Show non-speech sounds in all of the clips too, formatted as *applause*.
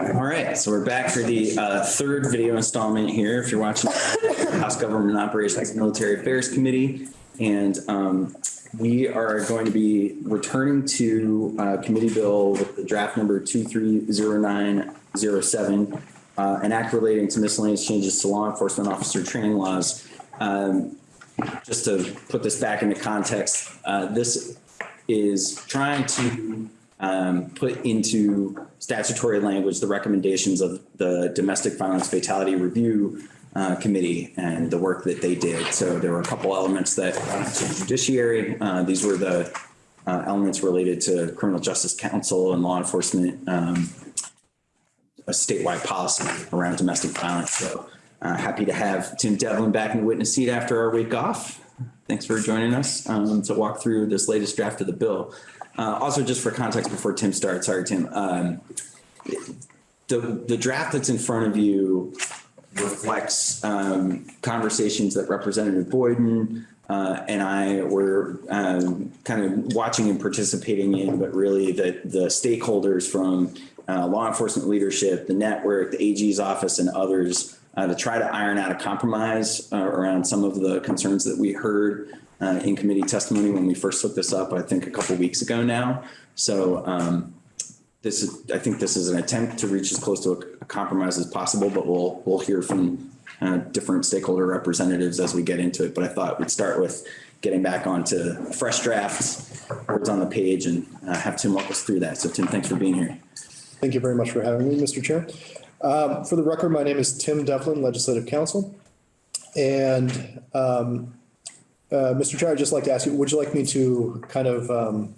All right, so we're back for the uh, third video installment here. If you're watching House Government Operations Military Affairs Committee. And um, we are going to be returning to uh, committee bill with the draft number 230907, uh, an act relating to miscellaneous changes to law enforcement officer training laws. Um, Just to put this back into context, uh, this is trying to um, put into statutory language the recommendations of the Domestic Violence Fatality Review uh, Committee and the work that they did. So there were a couple elements that to judiciary. Uh, These were the uh, elements related to criminal justice council and law enforcement um, a statewide policy around domestic violence. So uh, happy to have Tim Devlin back in the witness seat after our week off. Thanks for joining us um, to walk through this latest draft of the bill. Uh, also, just for context before Tim starts, sorry, Tim, um, the, the draft that's in front of you reflects um, conversations that Representative Boyden uh, and I were um, kind of watching and participating in, but really the, the stakeholders from uh, law enforcement leadership, the network, the AG's office, and others uh, to try to iron out a compromise uh, around some of the concerns that we heard uh, in committee testimony when we first looked this up, I think a couple weeks ago now. So um, this is, I think this is an attempt to reach as close to a compromise as possible, but we'll, we'll hear from uh, different stakeholder representatives as we get into it. But I thought we'd start with getting back onto fresh drafts, words on the page, and uh, have Tim walk us through that. So Tim, thanks for being here. Thank you very much for having me, Mr. Chair. Um, For the record, my name is Tim Devlin, Legislative Counsel. And um, uh, Mr. Chair, I'd just like to ask you, would you like me to kind of um,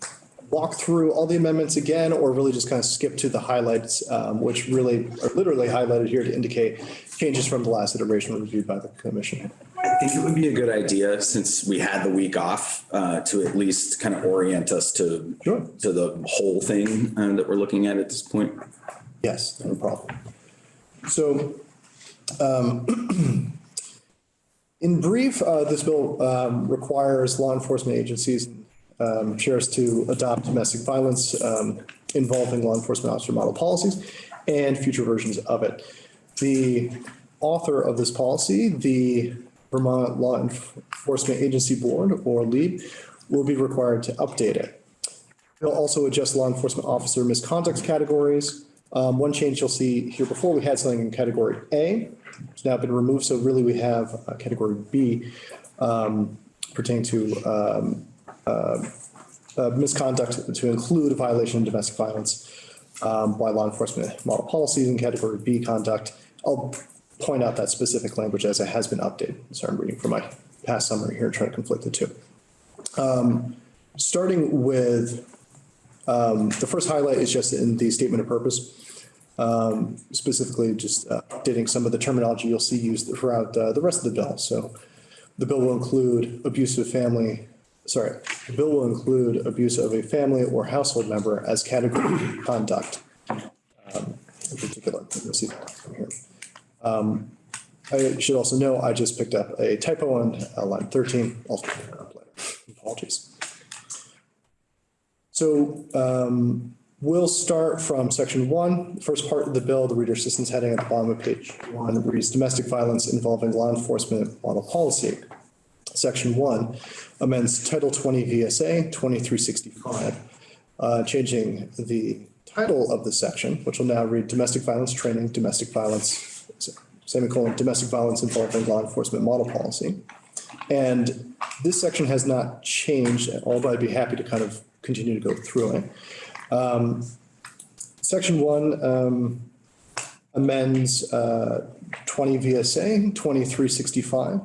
walk through all the amendments again, or really just kind of skip to the highlights, um, which really are literally highlighted here to indicate changes from the last iteration reviewed by the commission? I think it would be a good idea, since we had the week off, uh, to at least kind of orient us to, Sure. to the whole thing uh, that we're looking at at this point. Yes, no problem. So, um, *clears throat* in brief, uh, this bill, um, requires law enforcement agencies, um, sheriffs to adopt domestic violence, um, involving law enforcement officer model policies and future versions of it. The author of this policy, the Vermont Law Enforcement Agency Board, or LEAB, will be required to update it. It'll also adjust law enforcement officer misconduct categories. Um, one change you'll see here before, we had something in category A, it's now been removed, so really we have uh, category B um, pertaining to um, uh, uh, misconduct to include a violation of domestic violence um, by law enforcement model policies in category B conduct. I'll point out that specific language as it has been updated. Sorry, I'm reading from my past summary here, trying to conflict the two. Um, Starting with um, the first highlight is just in the statement of purpose. Um, specifically just uh, updating some of the terminology you'll see used throughout uh, the rest of the bill. So the bill will include abuse of family, sorry, the bill will include abuse of a family or household member as category conduct. um, In particular, you'll see that from here. Um, I should also know, I just picked up a typo on uh, line 13. I'll. Apologies. So um, we'll start from section one, The first part of the bill, the reader assistance heading at the bottom of page one reads domestic violence involving law enforcement model policy. Section one amends Title 20 VSA 2365, uh, changing the title of the section, which will now read domestic violence training, domestic violence, semicolon, domestic violence involving law enforcement model policy. And this section has not changed but I'd be happy to kind of continue to go through it. Um, Section one um, amends uh, 20 VSA 2365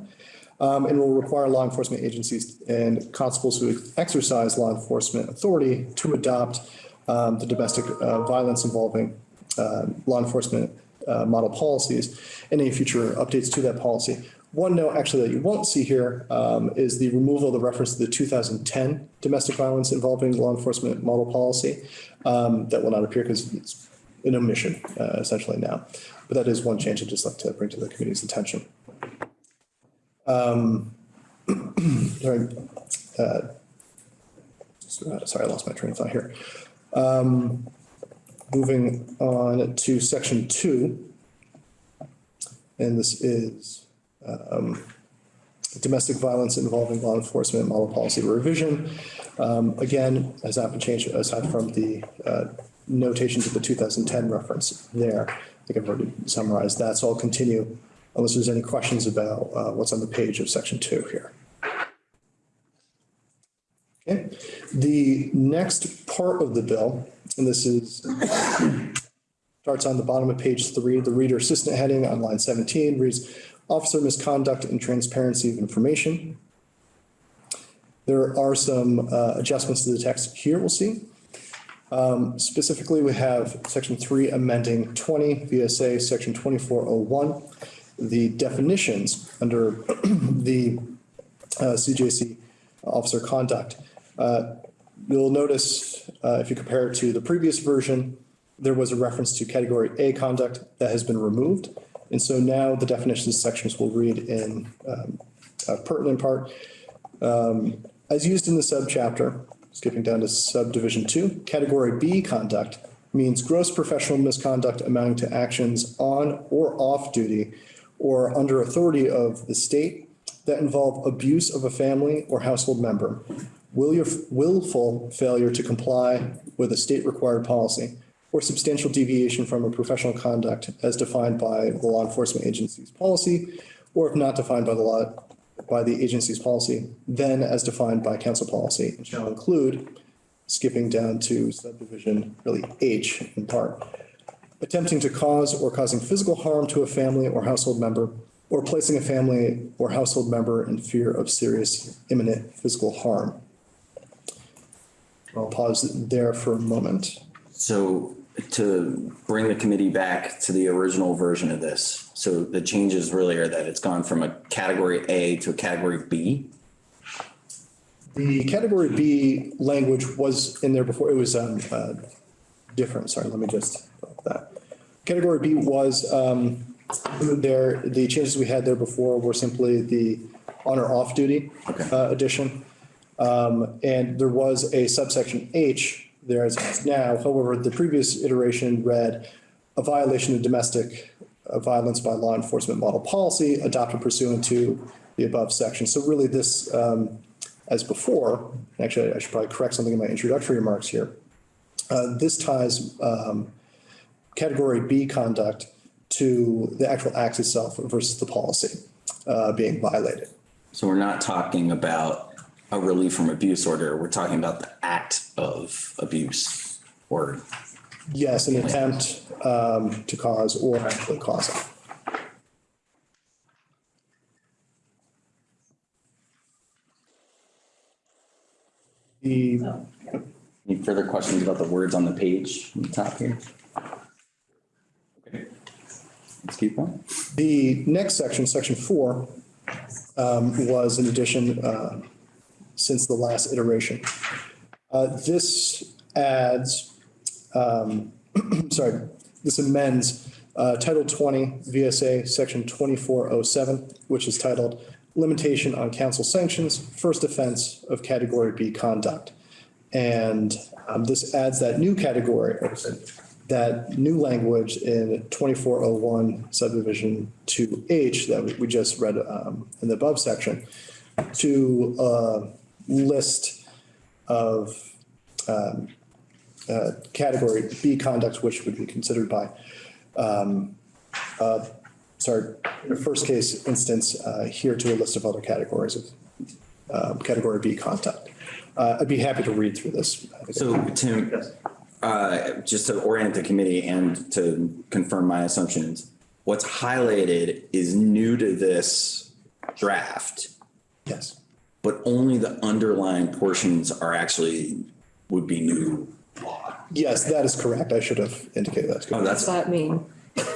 um, and will require law enforcement agencies and constables who exercise law enforcement authority to adopt um, the domestic uh, violence involving uh, law enforcement uh, model policies and any future updates to that policy. One note actually that you won't see here um, is the removal of the reference to the 2010 domestic violence involving law enforcement model policy. Um, That will not appear because it's an omission uh, essentially now. But that is one change I'd just like to bring to the committee's attention. Um, *clears throat* Sorry, uh, Sorry, I lost my train of thought here. Um, moving on to section two. And this is um, domestic violence involving law enforcement model policy revision. Um, Again, has not been changed aside from the uh, notation to the 2010 reference there. I think I've already summarized that, so I'll continue unless there's any questions about uh, what's on the page of section two here. Okay, the next part of the bill, and this is, starts on the bottom of page three, the reader assistant heading on line 17 reads, Officer misconduct and transparency of information. There are some uh, adjustments to the text here we'll see. Um, Specifically, we have section three amending 20 VSA, section 2401. The definitions under *clears throat* the uh, CJC officer conduct. Uh, You'll notice, uh, if you compare it to the previous version, there was a reference to category A conduct that has been removed. And so now the definitions sections will read in um, a pertinent part. Um, As used in the subchapter, skipping down to subdivision two, category B conduct means gross professional misconduct amounting to actions on or off duty or under authority of the state that involve abuse of a family or household member, will your willful failure to comply with a state required policy, or substantial deviation from a professional conduct as defined by the law enforcement agency's policy, or if not defined by the law, by the agency's policy, then as defined by council policy, and shall include, skipping down to subdivision, really H in part, attempting to cause or causing physical harm to a family or household member, or placing a family or household member in fear of serious imminent physical harm. I'll pause there for a moment. So to bring the committee back to the original version of this, so the changes really are that it's gone from a category A to a category B. The category B language was in there before, it was um, uh, different, sorry, let me just, that. Category B was um, there, the changes we had there before were simply the on or off duty uh, addition. Um, And there was a subsection H there as now. However, the previous iteration read a violation of domestic uh, violence by law enforcement model policy adopted pursuant to the above section. So really this, um, as before, actually, I should probably correct something in my introductory remarks here. Uh, This ties um, category B conduct to the actual acts itself versus the policy uh, being violated. So we're not talking about a relief from abuse order. We're talking about the act of abuse or, Yes, an attempt um, to cause or actually causing. The, any further questions about the words on the page on the top here? Okay. Let's keep going. the next section, section four, um, was an addition uh, since the last iteration. Uh, This adds, um, *clears throat* sorry, this amends uh, Title 20 VSA, Section 2407, which is titled Limitation on Council Sanctions, First Offense of Category B Conduct. And um, this adds that new category, that new language in 2401 subdivision 2H that we- just read um, in the above section to uh, list of um, uh, category B conduct, which would be considered by, um, uh, sorry, the first case instance, uh, here to a list of other categories of um, category B conduct. Uh, I'd be happy to read through this. So Tim, uh, just to orient the committee and to confirm my assumptions, what's highlighted is new to this draft, Yes. But only the underlying portions are actually, would be new law. Yes, that is correct. I should have indicated that. Oh, that's, Does that mean?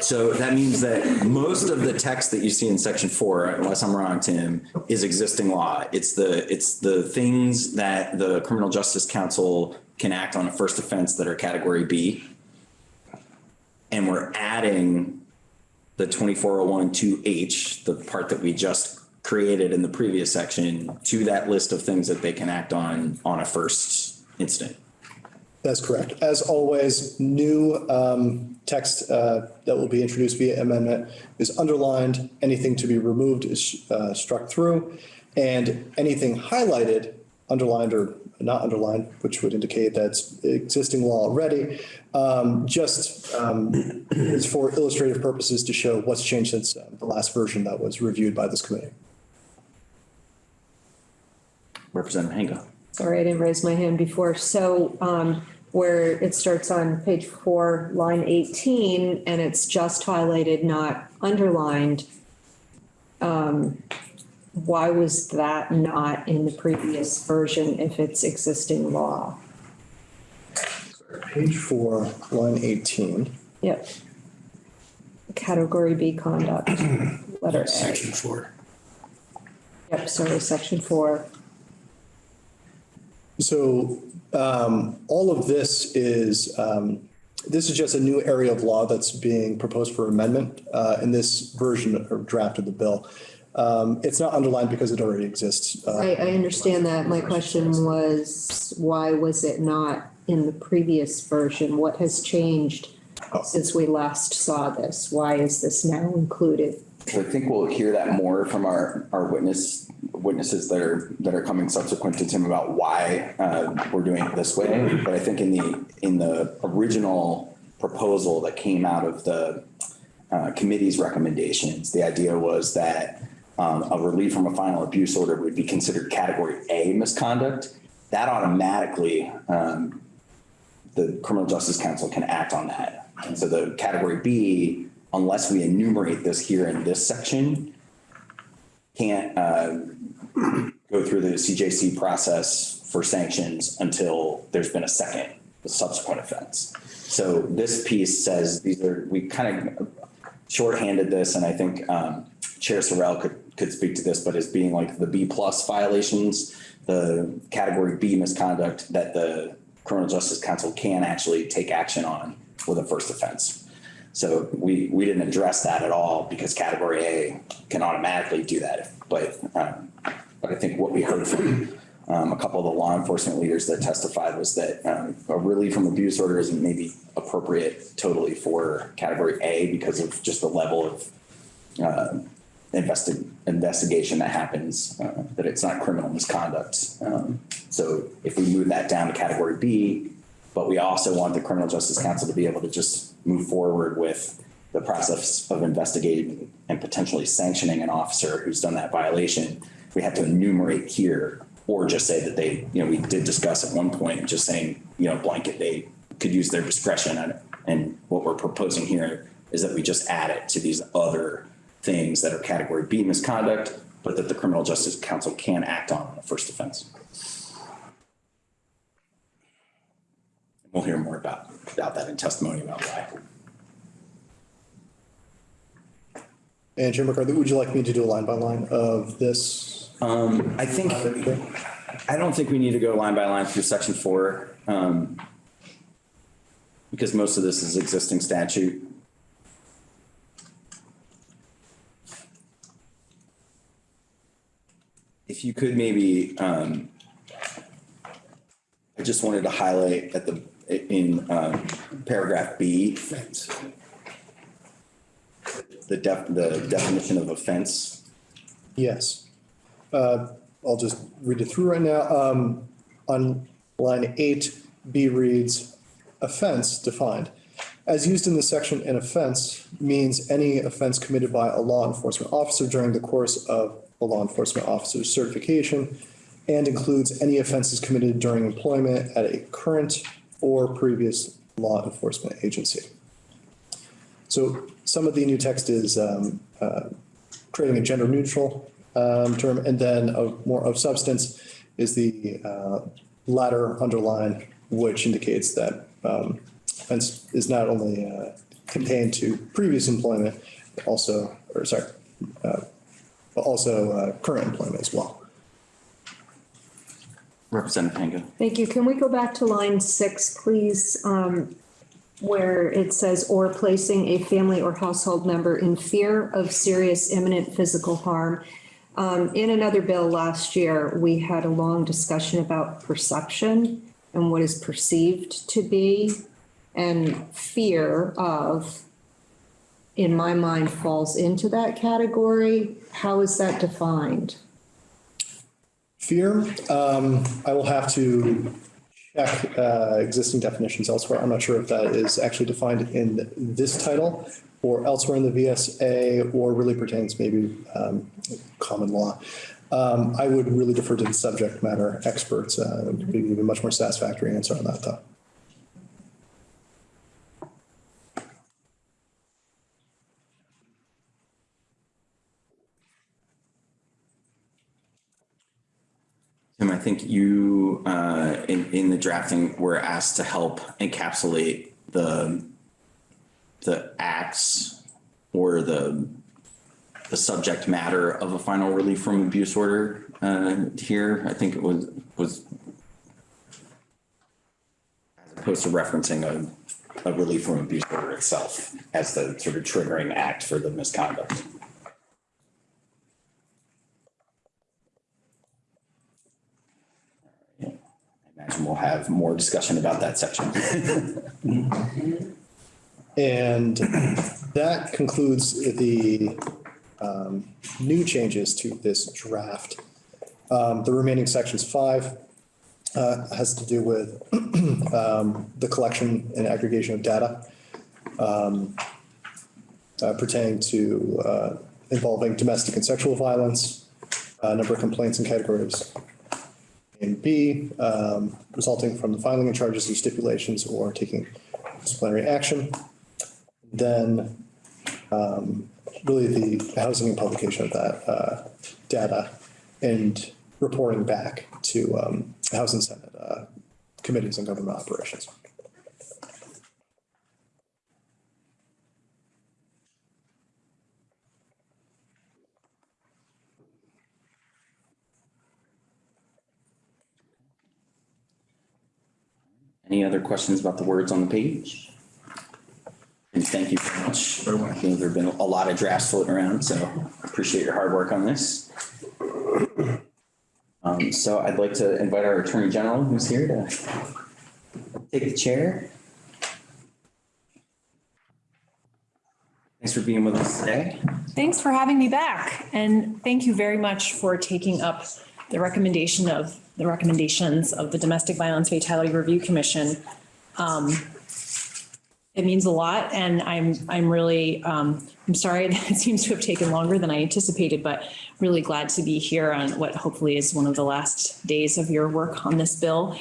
so that means that most of the text that you see in section four, unless I'm wrong, Tim, is existing law. It's the, it's the things that the Criminal Justice Council can act on a first offense that are category B. And we're adding the 2401 2H, the part that we just created in the previous section, to that list of things that they can act on, on a first instant. That's correct. As always, new um, text uh, that will be introduced via amendment is underlined. Anything to be removed is uh, struck through. And anything highlighted, underlined or not underlined, which would indicate that's existing law already, um, just um, is for illustrative purposes to show what's changed since uh, the last version that was reviewed by this committee. Representative Hango. Sorry, I didn't raise my hand before. So um, where it starts on page four, line 18, and it's just highlighted, not underlined. um, Why was that not in the previous version if it's existing law? Page four, line 18. Yep. Category B conduct, letter A. Section four. Yep, sorry, section four. So um, all of this is, um, this is just a new area of law that's being proposed for amendment uh, in this version or draft of the bill. Um, It's not underlined because it already exists. uh, I, I understand that. My question was, why was it not in the previous version? What has changed since we last saw this? Why is this now included? I think we'll hear that more from our, our witness, witnesses that are, that are coming subsequent to Tim about why, uh, we're doing it this way. But I think in the, in the original proposal that came out of the, uh, committee's recommendations, the idea was that, um, a relief from a final abuse order would be considered category A misconduct. That automatically, um, the criminal justice council can act on that. And so the category B, unless we enumerate this here in this section, can't uh, go through the CJC process for sanctions until there's been a second, a subsequent offense. So this piece says these are, we kind of shorthanded this, and I think um, Chair Sorrell could, could speak to this, but as being like the B plus violations, the category B misconduct that the criminal justice council can actually take action on with a first offense. So we, we didn't address that at all because category A can automatically do that. But, um, but I think what we heard from um, a couple of the law enforcement leaders that testified was that um, a relief from abuse order isn't maybe appropriate totally for category A because of just the level of uh, investi- investigation that happens, uh, that it's not criminal misconduct. Um, so if we move that down to category B, but we also want the criminal justice council to be able to just move forward with the process of investigating and potentially sanctioning an officer who's done that violation, we have to enumerate here or just say that they, you know, we did discuss at one point, just saying, you know, blanket, they could use their discretion. And, and what we're proposing here is that we just add it to these other things that are category B misconduct, but that the criminal justice council can act on a first offense. We'll hear more about, about that in testimony about why. And Chair McCarthy, would you like me to do a line by line of this? Um, I think, I don't think we need to go line by line through section four. um, Because most of this is existing statute. If you could maybe, um, I just wanted to highlight at the, in, um, paragraph B, Fence. the def, the definition of offense. Yes. Uh, I'll just read it through right now. Um, On line eight, B reads, offense defined. As used in the section, an offense means any offense committed by a law enforcement officer during the course of a law enforcement officer's certification and includes any offenses committed during employment at a current or previous law enforcement agency. So some of the new text is um, uh, creating a gender neutral um, term, and then of more of substance is the uh, latter underline, which indicates that um, offense is not only uh, contained to previous employment, also, or sorry, uh, but also uh, current employment as well. Representative Hango. Thank you. Can we go back to line six, please? Um, where it says, or placing a family or household member in fear of serious imminent physical harm. Um, in another bill last year, we had a long discussion about perception and what is perceived to be and fear of, in my mind, falls into that category. How is that defined? Fear, um, I will have to check, uh, existing definitions elsewhere. I'm not sure if that is actually defined in this title or elsewhere in the VSA or really pertains maybe, um, common law. Um, I would really defer to the subject matter experts, uh, to give you a much more satisfactory answer on that though. Think you, uh, in, in the drafting, were asked to help encapsulate the, the acts or the, the subject matter of a final relief from abuse order, uh, here. I think it was, was as opposed to referencing a, a relief from abuse order itself as the sort of triggering act for the misconduct. Imagine we'll have more discussion about that section. *laughs* And that concludes the um, new changes to this draft. Um, The remaining sections five uh, has to do with *clears throat* um, the collection and aggregation of data um, uh, pertaining to uh, involving domestic and sexual violence, uh, number of complaints and categories and B, um, resulting from the filing of charges and stipulations or taking disciplinary action. Then um, really the housing and publication of that uh, data and reporting back to um, House and Senate uh, committees on government operations. Any other questions about the words on the page? And thank you very much. I think there've been a lot of drafts floating around, so I appreciate your hard work on this. Um, so I'd like to invite our Attorney General who's here to take the chair. Thanks for being with us today. Thanks for having me back. And thank you very much for taking up the recommendation of, the recommendations of the Domestic Violence Fatality Review Commission. Um, It means a lot and I'm, I'm really, um, I'm sorry *laughs* that it seems to have taken longer than I anticipated, but really glad to be here on what hopefully is one of the last days of your work on this bill.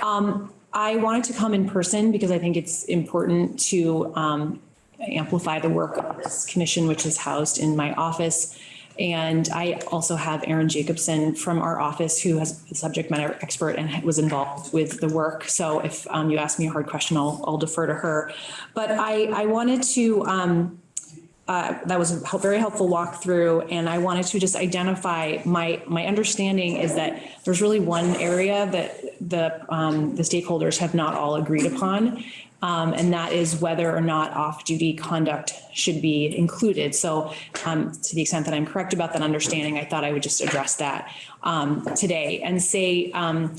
Um, I wanted to come in person because I think it's important to, um, amplify the work of this commission, which is housed in my office. And I also have Erin Jacobson from our office who has a subject matter expert and was involved with the work. So if um, you ask me a hard question, I'll, I'll defer to her. But I, I wanted to, um, uh, that was a very helpful walkthrough, and I wanted to just identify, my, my understanding is that there's really one area that the, um, the stakeholders have not all agreed upon, um, and that is whether or not off-duty conduct should be included. So um, to the extent that I'm correct about that understanding, I thought I would just address that um, today and say, um,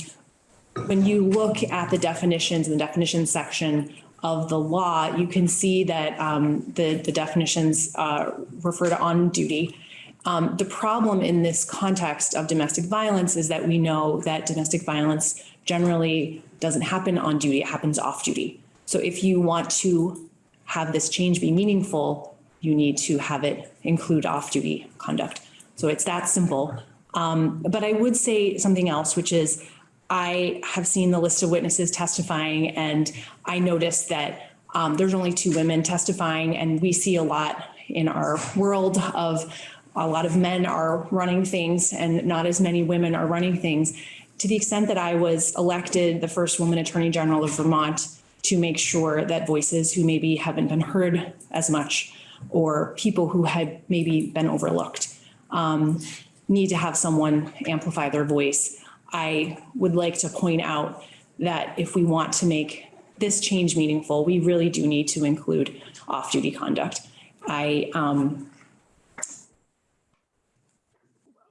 when you look at the definitions in the definition section of the law, you can see that um, the, the definitions uh, refer to on duty. Um, the problem in this context of domestic violence is that we know that domestic violence generally doesn't happen on duty, it happens off duty. So if you want to have this change be meaningful, you need to have it include off-duty conduct. So it's that simple. Um, but I would say something else, which is I have seen the list of witnesses testifying and I noticed that um, there's only two women testifying and we see a lot in our world of a lot of men are running things and not as many women are running things. To the extent that I was elected the first woman attorney general of Vermont to make sure that voices who maybe haven't been heard as much or people who had maybe been overlooked um, need to have someone amplify their voice. I would like to point out that if we want to make this change meaningful, we really do need to include off-duty conduct. I, um,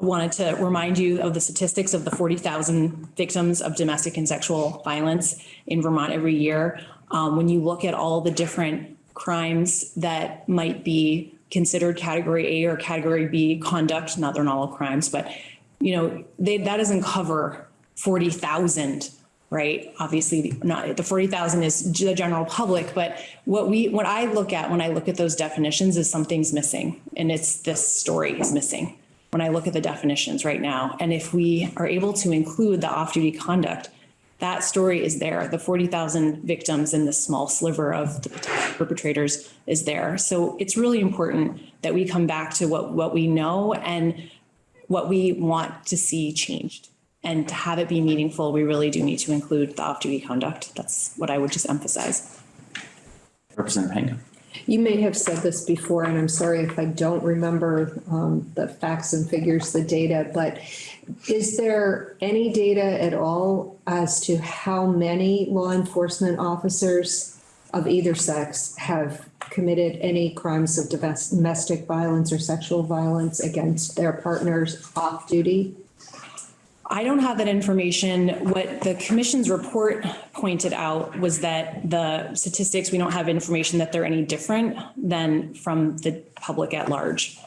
wanted to remind you of the statistics of the 40,000 victims of domestic and sexual violence in Vermont every year. Um, When you look at all the different crimes that might be considered category A or category B conduct, not they're not all crimes, but, you know, they, that doesn't cover 40,000, right? Obviously, not, the 40,000 is the general public, but what we, what I look at when I look at those definitions is something's missing. And it's this story is missing when I look at the definitions right now. And if we are able to include the off-duty conduct, that story is there. The 40,000 victims in the small sliver of the perpetrators is there. So it's really important that we come back to what, what we know and what we want to see changed. And to have it be meaningful, we really do need to include the off-duty conduct. That's what I would just emphasize. Representative Hango. You may have said this before, and I'm sorry if I don't remember um, the facts and figures, the data, but is there any data at all as to how many law enforcement officers of either sex have committed any crimes of domestic violence or sexual violence against their partners off duty? I don't have that information. What the commission's report pointed out was that the statistics, we don't have information that they're any different than from the public at large.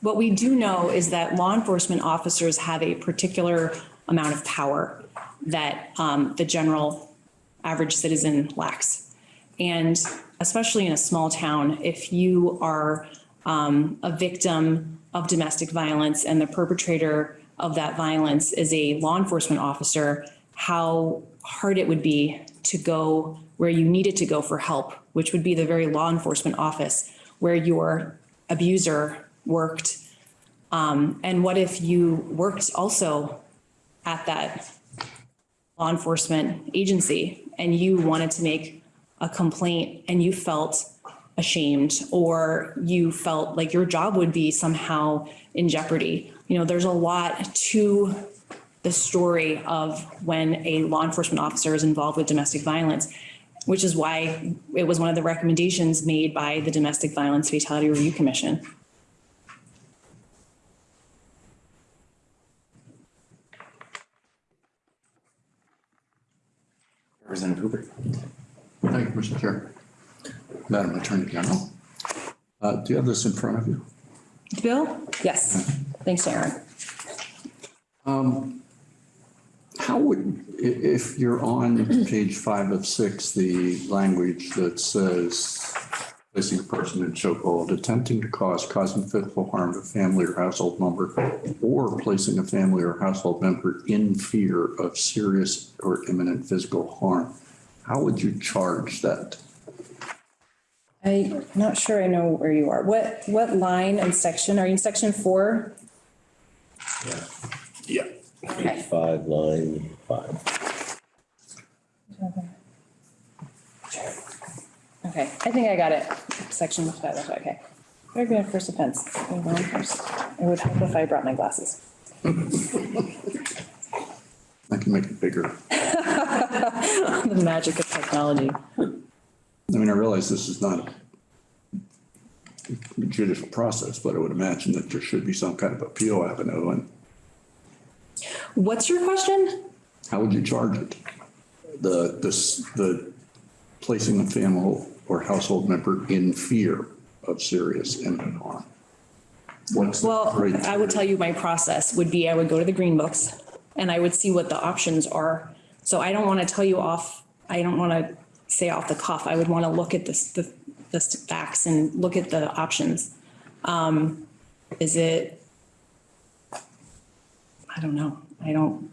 What we do know is that law enforcement officers have a particular amount of power that um, the general average citizen lacks. And especially in a small town, if you are um, a victim of domestic violence and the perpetrator of that violence is a law enforcement officer, how hard it would be to go where you needed to go for help, which would be the very law enforcement office where your abuser worked. Um, and what if you worked also at that law enforcement agency and you wanted to make a complaint and you felt ashamed or you felt like your job would be somehow in jeopardy. You know, there's a lot to the story of when a law enforcement officer is involved with domestic violence, which is why it was one of the recommendations made by the Domestic Violence Fatality Review Commission. Representative Hooper. Thank you, Mr. Chair. Madam Attorney General, uh, do you have this in front of you? Bill? Yes. Thanks, Erin. How would, if you're on page five of six, the language that says placing a person in chokehold, attempting to cause, causing physical harm to family or household member, or placing a family or household member in fear of serious or imminent physical harm, how would you charge that? I'm not sure I know where you are. What, what line and section? Are you in section four? Yeah. Okay. Five, line five. Okay, I think I got it. Section five, okay, okay. Very good, first offense. Go on first. It would help if I brought my glasses. I can make it bigger. *laughs* The magic of technology. I mean, I realize this is not a judicial process, but I would imagine that there should be some kind of appeal avenue, and What's your question? how would you charge it? The, this, the placing a family or household member in fear of serious imminent harm? What's the Well, criteria? I would tell you my process would be I would go to the green books and I would see what the options are. So I don't want to tell you off, I don't want to say off the cuff. I would want to look at this, the, the facts and look at the options. Um, is it? I don't know. I don't,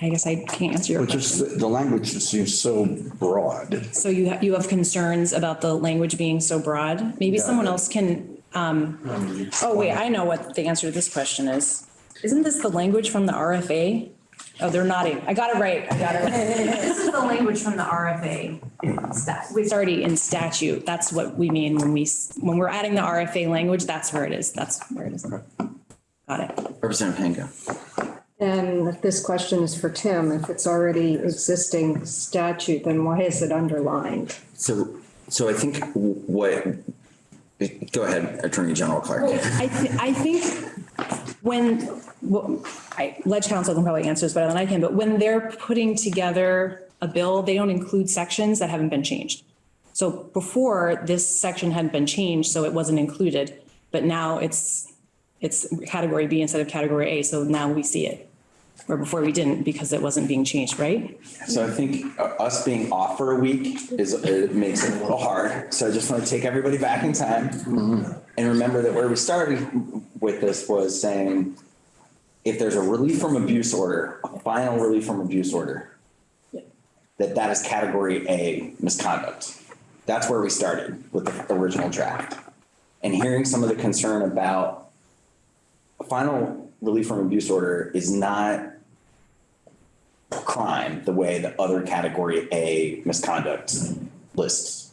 I guess I can't answer your But just, the the language seems so broad. So you, ha- you have concerns about the language being so broad? Maybe Yeah, someone else can, um, oh, wait, I know what the answer to this question is. Isn't this the language from the RFA? Oh, they're nodding. I got it right. I got it right. *laughs* This is the language from the RFA. Stat- It's already in statute. That's what we mean when we, s- when we're adding the RFA language, that's where it is. That's where it is. Got it. Representative Hango. And this question is for Tim, if it's already existing statute, then why is it underlined? So, so I think what Go ahead, Attorney General Clark. I, thi- I think when, well, I, Ledge Council can probably answer this better than I can, but when they're putting together a bill, they don't include sections that haven't been changed. So before, this section hadn't been changed, so it wasn't included, but now it's, it's category B instead of category A, so now we see it. Where before we didn't because it wasn't being changed, right? So I think uh, us being off for a week is, it makes it a little hard. So I just want to take everybody back in time. And remember that where we started with this was saying, if there's a relief from abuse order, a final relief from abuse order, that that is category A misconduct. That's where we started with the original draft. And hearing some of the concern about a final relief from abuse order is not crime the way the other category A misconduct lists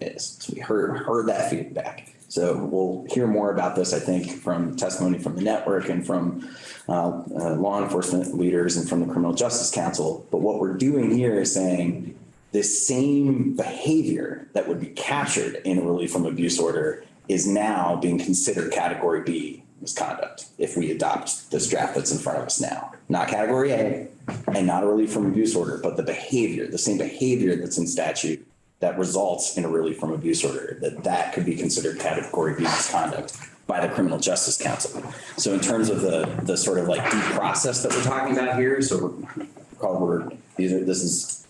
is. So we heard, heard that feedback. So we'll hear more about this, I think, from testimony from the network and from uh, uh, law enforcement leaders and from the Criminal Justice Council. But what we're doing here is saying this same behavior that would be captured in a relief from abuse order is now being considered category B misconduct if we adopt this draft that's in front of us now. Not category A and not a relief from abuse order, but the behavior, the same behavior that's in statute that results in a relief from abuse order, that that could be considered category B misconduct by the Criminal Justice Council. So in terms of the, the sort of like due process that we're talking about here, so we're, call we're, these are, this is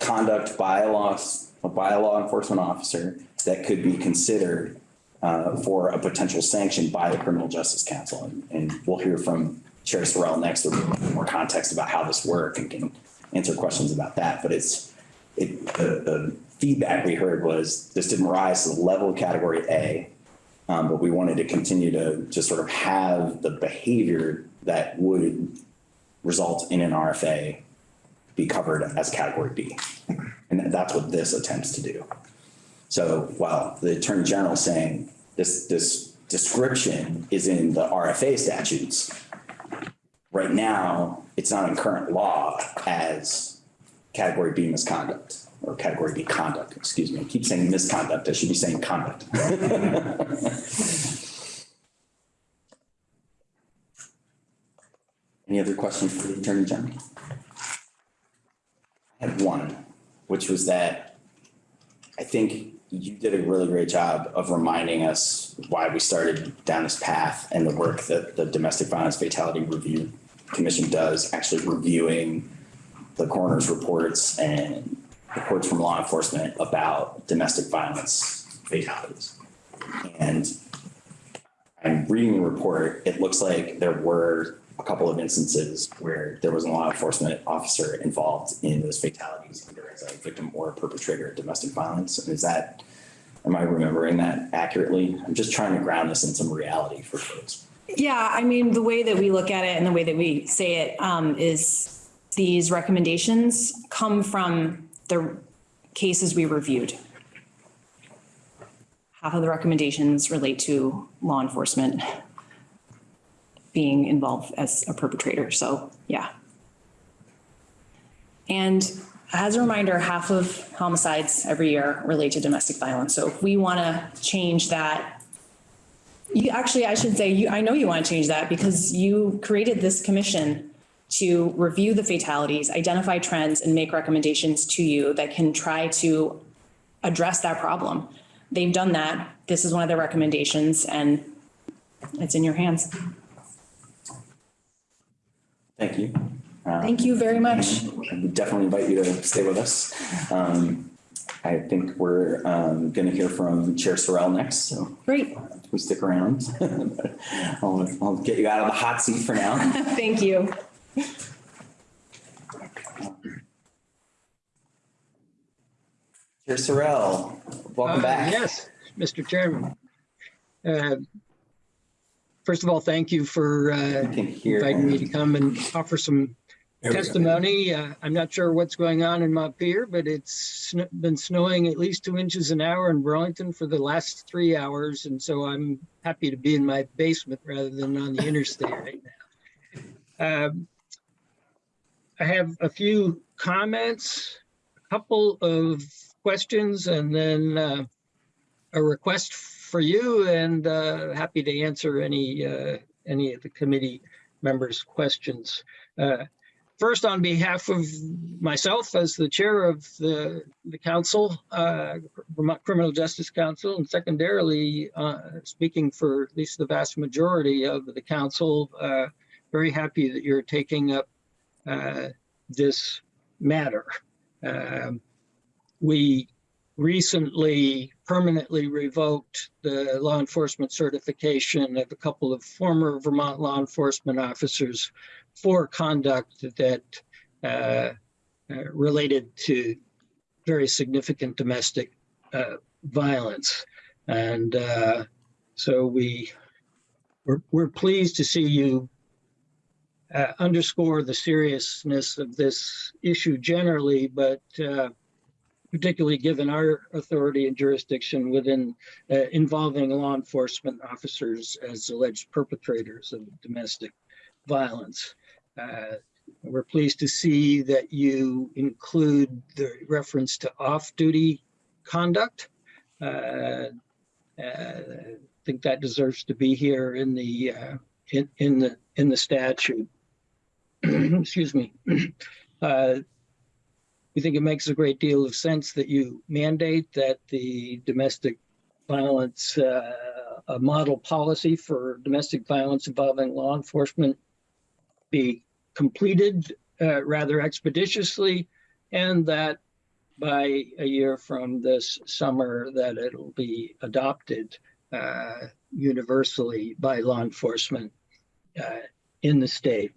conduct by a law, by a law enforcement officer that could be considered uh, for a potential sanction by the Criminal Justice Council. And, and we'll hear from Chair Sorrell next with more context about how this works and can answer questions about that. But it's, it, the, the feedback we heard was this didn't rise to the level of category A, um, but we wanted to continue to, to sort of have the behavior that would result in an RFA be covered as category B. And that's what this attempts to do. So while the Attorney General is saying this, this description is in the RFA statutes, right now, it's not in current law as category B misconduct or category B conduct, excuse me. I keep saying misconduct. I should be saying conduct. *laughs* Any other questions for the Attorney General? I had one, which was that I think you did a really great job of reminding us why we started down this path and the work that the Domestic Violence Fatality Review Commission does, actually reviewing the coroner's reports and reports from law enforcement about domestic violence fatalities. And I'm reading the report, it looks like there were a couple of instances where there was a law enforcement officer involved in those fatalities, either as a victim or a perpetrator of domestic violence. And is that, am I remembering that accurately? I'm just trying to ground this in some reality for folks. Yeah, I mean, the way that we look at it and the way that we say it um, is these recommendations come from the cases we reviewed. Half of the recommendations relate to law enforcement being involved as a perpetrator. So, yeah. And as a reminder, half of homicides every year relate to domestic violence. So if we want to change that, you actually, I should say, you, I know you want to change that because you created this commission to review the fatalities, identify trends and make recommendations to you that can try to address that problem. They've done that. This is one of their recommendations and it's in your hands. Thank you. Uh, Thank you very much. I would definitely invite you to stay with us. Um, I think we're um, going to hear from Chair Sorrell next, so Great. we stick around. *laughs* I'll, I'll get you out of the hot seat for now. *laughs* Thank you. Chair Sorrell, welcome Uh, back. Yes, Mr. Chairman. Uh, First of all, thank you for uh, inviting me to come and offer some testimony. Uh, I'm not sure what's going on in Montpelier, but it's sn- been snowing at least two inches an hour in Burlington for the last three hours. And so I'm happy to be in my basement rather than on the interstate right now. Um, I have a few comments, a couple of questions, and then uh, a request for you and uh, happy to answer any, uh, any of the committee members' questions. Uh, First, on behalf of myself as the chair of the, the council, uh, Criminal Justice Council, and secondarily, uh, speaking for at least the vast majority of the council, uh, very happy that you're taking up this matter. Um, We recently permanently revoked the law enforcement certification of a couple of former Vermont law enforcement officers for conduct that uh, related to very significant domestic uh, violence. And uh, so we, we're, we're pleased to see you uh, underscore the seriousness of this issue generally, but uh, particularly given our authority and jurisdiction within uh, involving law enforcement officers as alleged perpetrators of domestic violence. Uh, We're pleased to see that you include the reference to off-duty conduct. Uh, uh, I think that deserves to be here in the, uh, in, in the, in the statute. *clears throat* Excuse me. *clears throat* We think it makes a great deal of sense that you mandate that the domestic violence, uh, model policy for domestic violence involving law enforcement be completed uh, rather expeditiously and that by a year from this summer that it'll be adopted uh, universally by law enforcement uh, in the state.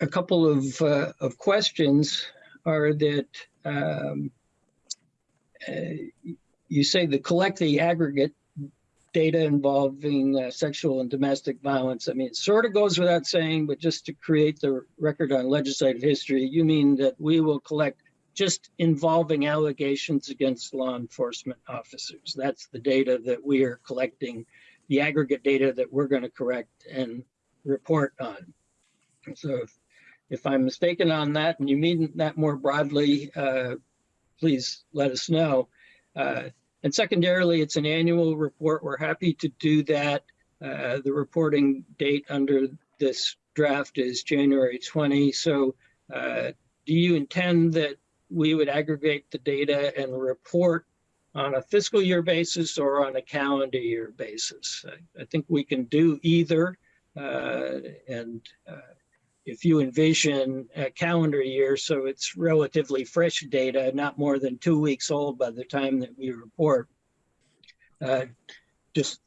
A couple of, uh, of questions are that um, uh, you say the collect the aggregate data involving uh, sexual and domestic violence. I mean, it sort of goes without saying, but just to create the record on legislative history, you mean that we will collect just involving allegations against law enforcement officers. That's the data that we are collecting, the aggregate data that we're going to correct and report on. So if I'm mistaken on that and you mean that more broadly, uh, please let us know. Uh, and secondarily, it's an annual report. We're happy to do that. Uh, the reporting date under this draft is January 20. So uh, do you intend that we would aggregate the data and report on a fiscal year basis or on a calendar year basis? I, I think we can do either. Uh, and uh, if you envision a calendar year, so it's relatively fresh data, not more than two weeks old by the time that we report. Uh, just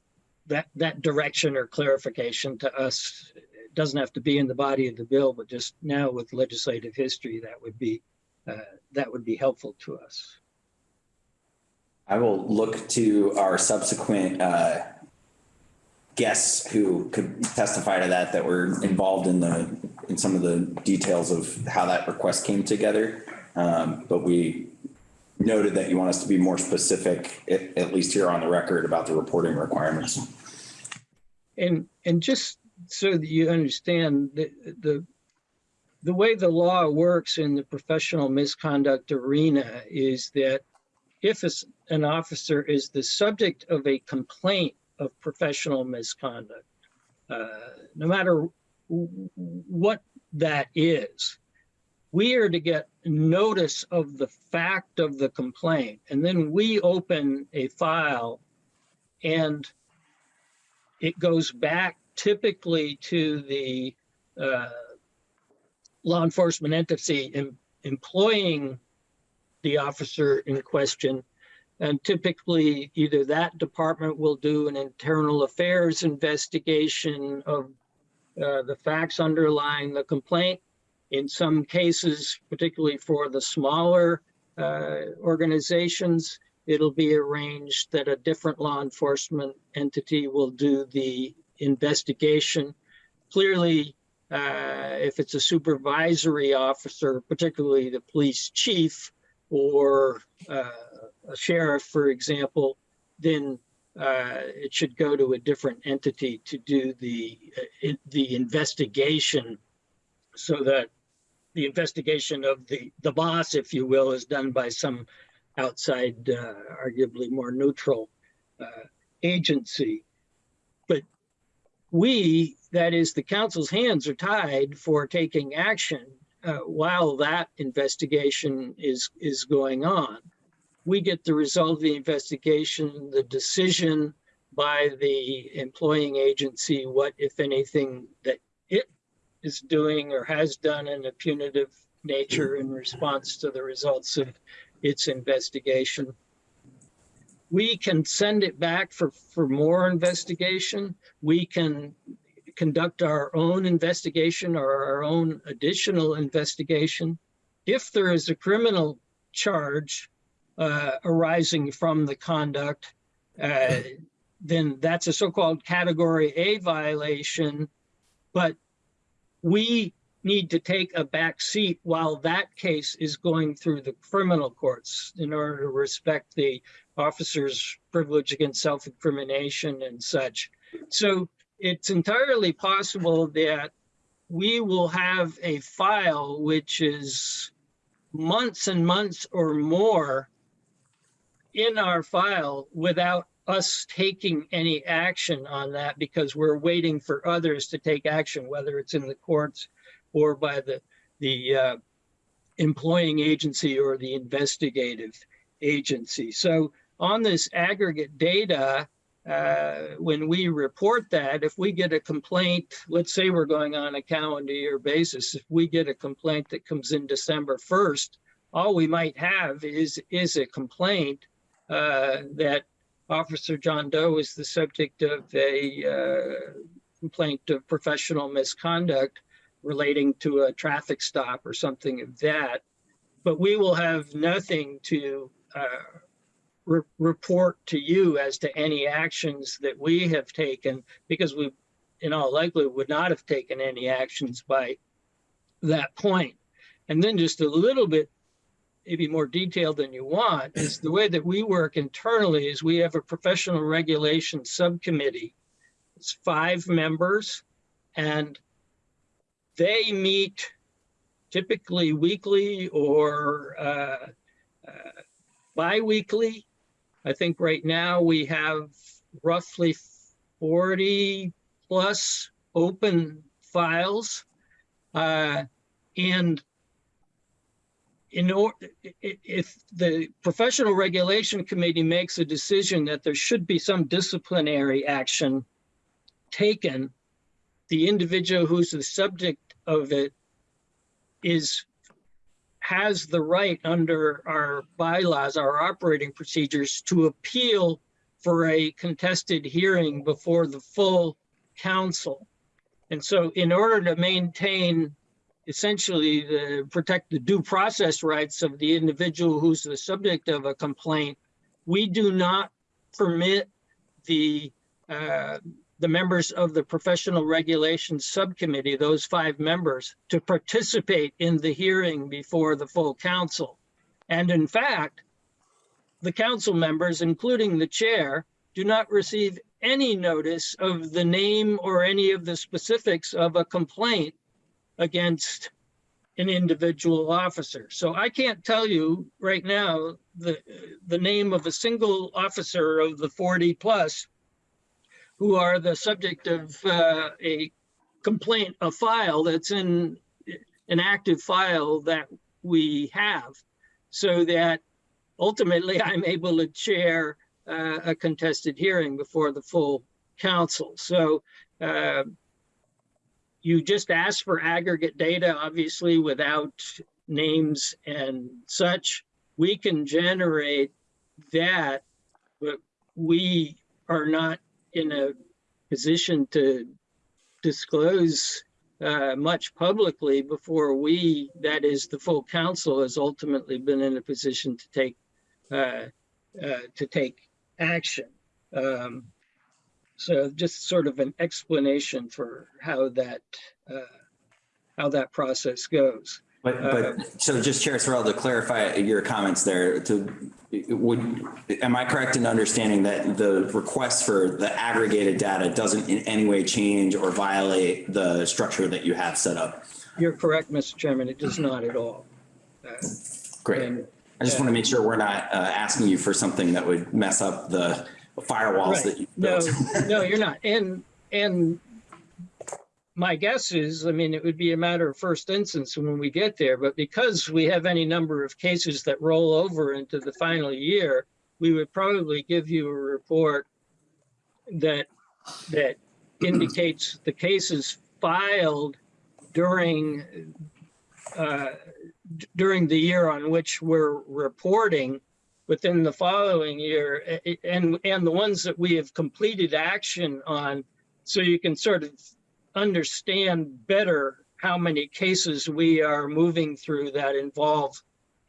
that that direction or clarification to us doesn't have to be in the body of the bill, but just now with legislative history, that would be uh, that would be helpful to us. I will look to our subsequent uh, guests who could testify to that, that were involved in the, in some of the details of how that request came together. Um, But we noted that you want us to be more specific, at, at least here on the record, about the reporting requirements. And, and just so that you understand, the, the, the way the law works in the professional misconduct arena is that if an officer is the subject of a complaint of professional misconduct, uh, no matter what that is, we are to get notice of the fact of the complaint, and then we open a file and it goes back typically to the uh, law enforcement entity em- employing the officer in question. And typically, either that department will do an internal affairs investigation of uh, the facts underlying the complaint. In some cases, particularly for the smaller uh, organizations, it'll be arranged that a different law enforcement entity will do the investigation. Clearly, uh, if it's a supervisory officer, particularly the police chief or uh, a sheriff, for example, then uh, it should go to a different entity to do the uh, the investigation, so that the investigation of the the boss, if you will, is done by some outside, uh, arguably more neutral uh, agency. But we, that is, the council's hands are tied for taking action uh, while that investigation is, is going on. We get the result of the investigation, the decision by the employing agency, what, if anything, that it is doing or has done in a punitive nature in response to the results of its investigation. We can send it back for, for more investigation. We can conduct our own investigation or our own additional investigation. If there is a criminal charge uh, arising from the conduct, uh, then that's a so-called category A violation. But we need to take a back seat while that case is going through the criminal courts in order to respect the officer's privilege against self-incrimination and such. So it's entirely possible that we will have a file which is months and months or more in our file without us taking any action on that because we're waiting for others to take action, whether it's in the courts or by the, the uh, employing agency or the investigative agency. So on this aggregate data, uh, when we report that, if we get a complaint, let's say we're going on a calendar year basis, if we get a complaint that comes in December 1st, all we might have is, is a complaint that Officer John Doe is the subject of a uh, complaint of professional misconduct relating to a traffic stop or something of that. But we will have nothing to uh, re- report to you as to any actions that we have taken because we, in all likelihood, would not have taken any actions by that point. And then just a little bit, maybe more detailed than you want, is the way that we work internally is we have a professional regulation subcommittee. It's five members and they meet typically weekly or uh, uh, bi-weekly. I think right now we have roughly 40 plus open files. Uh, and in order, if the professional regulation committee makes a decision that there should be some disciplinary action taken, the individual who's the subject of it is has the right under our bylaws, our operating procedures to appeal for a contested hearing before the full council. And so in order to maintain essentially the protect the due process rights of the individual who's the subject of a complaint, we do not permit the uh, the members of the professional regulations subcommittee, those five members, to participate in the hearing before the full council. And in fact, the council members, including the chair, do not receive any notice of the name or any of the specifics of a complaint against an individual officer. So I can't tell you right now the, the name of a single officer of the 40 plus who are the subject of uh, a complaint, a file that's in an active file that we have so that ultimately I'm able to chair uh, a contested hearing before the full council. So uh, you just ask for aggregate data, obviously without names and such. We can generate that, but we are not in a position to disclose uh, much publicly before we, that is the full council, has ultimately been in a position to take uh, uh, to take action. Um, so just sort of an explanation for how that uh, how that process goes. But, but, so just Chair Sorrell, to clarify your comments there, to, would, am I correct in understanding that the request for the aggregated data doesn't in any way change or violate the structure that you have set up? You're correct, Mr. Chairman. It does not at all. Uh, Great. And I just want to make sure we're not uh, asking you for something that would mess up the firewalls that you No, built. *laughs* no, you're not. And, and my guess is, I mean, it would be a matter of first instance when we get there, but because we have any number of cases that roll over into the final year, we would probably give you a report that, that *clears throat* indicates the cases filed during, uh, during the year on which we're reporting within the following year and, and the ones that we have completed action on. So you can sort of understand better how many cases we are moving through that involve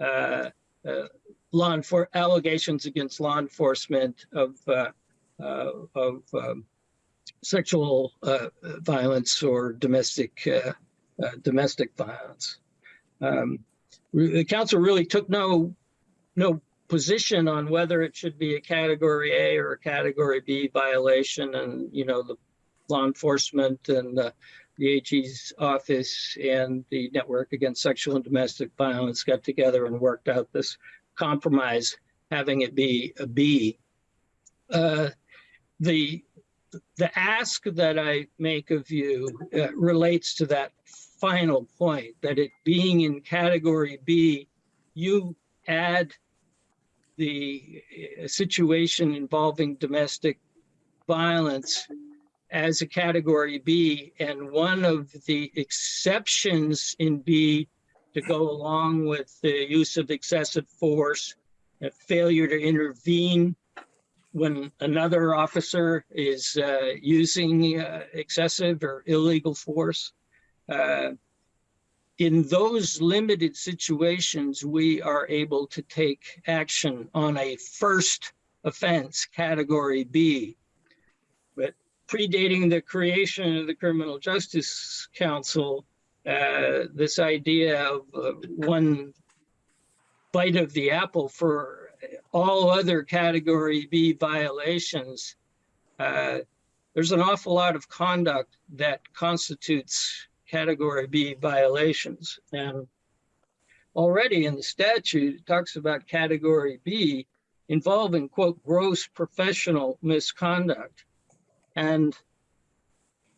uh, uh, law enfor, allegations against law enforcement of, uh, uh, of um, sexual uh, violence or domestic, uh, domestic violence. Um, The council really took no, no position on whether it should be a category A or a category B violation. And, you know, the law enforcement and the AG's office and the Network Against Sexual and Domestic Violence got together and worked out this compromise, having it be a B. Uh, The, the ask that I make of you uh, relates to that final point, that it being in category B, you add the uh, situation involving domestic violence as a category B. And one of the exceptions in B to go along with the use of excessive force, a failure to intervene when another officer is uh, using uh, excessive or illegal force. Uh, in those limited situations, we are able to take action on a first offense, category B. But predating the creation of the Criminal Justice Council, uh, this idea of uh, one bite of the apple for all other category B violations, uh, there's an awful lot of conduct that constitutes category B violations. And already in the statute, it talks about category B involving quote, gross professional misconduct. And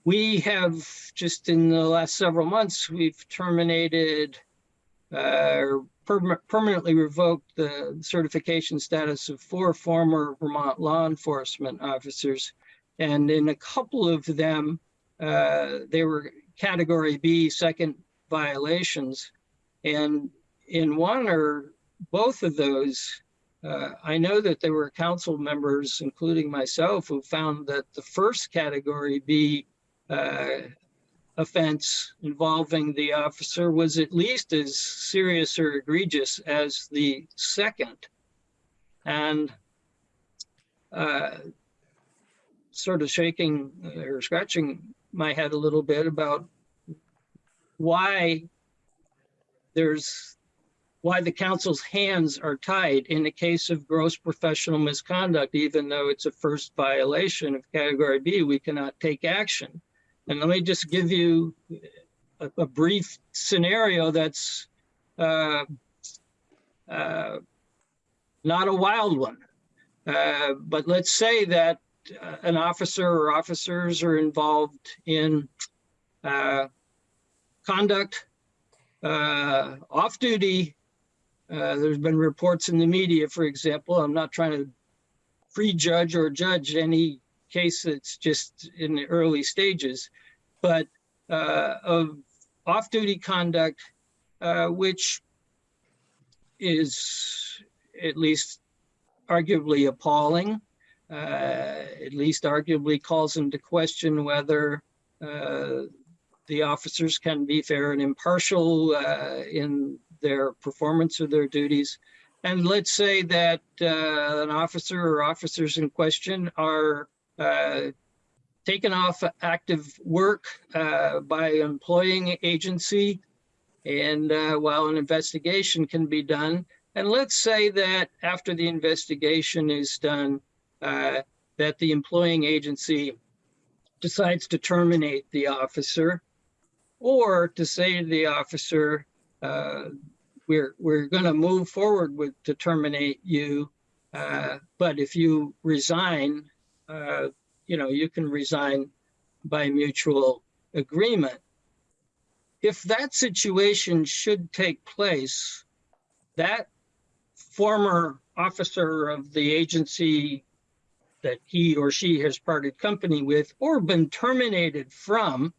we have just in the last several months, we've terminated uh, or perma- permanently revoked the certification status of four former Vermont law enforcement officers. And in a couple of them, uh, they were category B, second violations. And in one or both of those, uh, I know that there were council members, including myself, who found that the first category B uh, offense involving the officer was at least as serious or egregious as the second. And uh, sort of shaking or scratching my head a little bit about why there's why the council's hands are tied in the case of gross professional misconduct, even though it's a first violation of category B, we cannot take action. And let me just give you a, a brief scenario that's uh, uh, not a wild one. Uh, but let's say that an officer or officers are involved in uh, conduct uh, off duty. Uh, there's been reports in the media, for example. I'm not trying to prejudge or judge any case that's just in the early stages, but uh, of off duty conduct, uh, which is at least arguably appalling, uh, at least arguably calls into question whether uh, the officers can be fair and impartial uh, in their performance of their duties. And let's say that uh, an officer or officers in question are uh, taken off active work uh, by employing agency and uh, while an investigation can be done. And let's say that after the investigation is done, uh, that the employing agency decides to terminate the officer or to say to the officer, uh, we're, we're going to move forward with to terminate you. Uh, But if you resign, uh, you know, you can resign by mutual agreement. If that situation should take place, that former officer of the agency that he or she has parted company with or been terminated from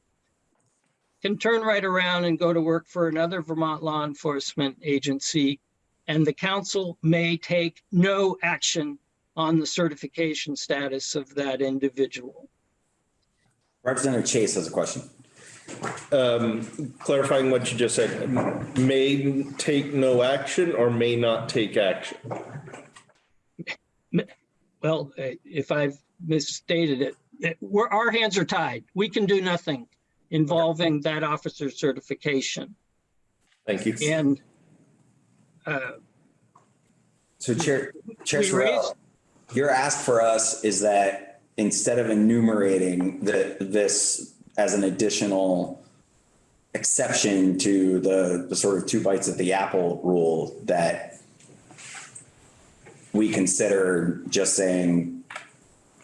can turn right around and go to work for another Vermont law enforcement agency. And the council may take no action on the certification status of that individual. Representative Chase has a question. Um, clarifying what you just said, may take no action or may not take action? Well, uh, if I've misstated it, it- we're, our hands are tied. We can do nothing involving that officer certification. Thank you. And uh, So Chair, Chair Sorrell, your ask for us is that instead of enumerating the, this as an additional exception to the, the sort of two bites at the apple rule, that we consider just saying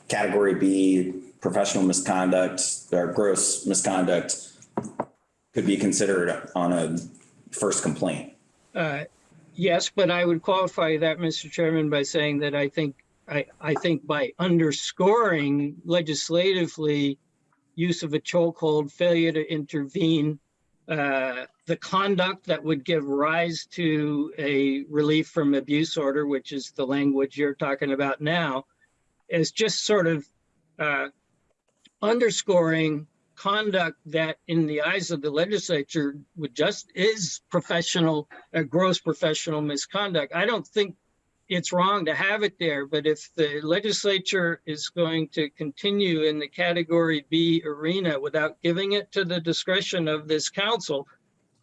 category B, professional misconduct or gross misconduct could be considered on a first complaint. Uh, Yes, but I would qualify that, Mr. Chairman, by saying that I think, I, I think by underscoring legislatively use of a chokehold, failure to intervene, uh, the conduct that would give rise to a relief from abuse order, which is the language you're talking about now, is just sort of uh, underscoring conduct that in the eyes of the legislature would just is professional, a gross professional misconduct. I don't think it's wrong to have it there, but if the legislature is going to continue in the category B arena without giving it to the discretion of this council,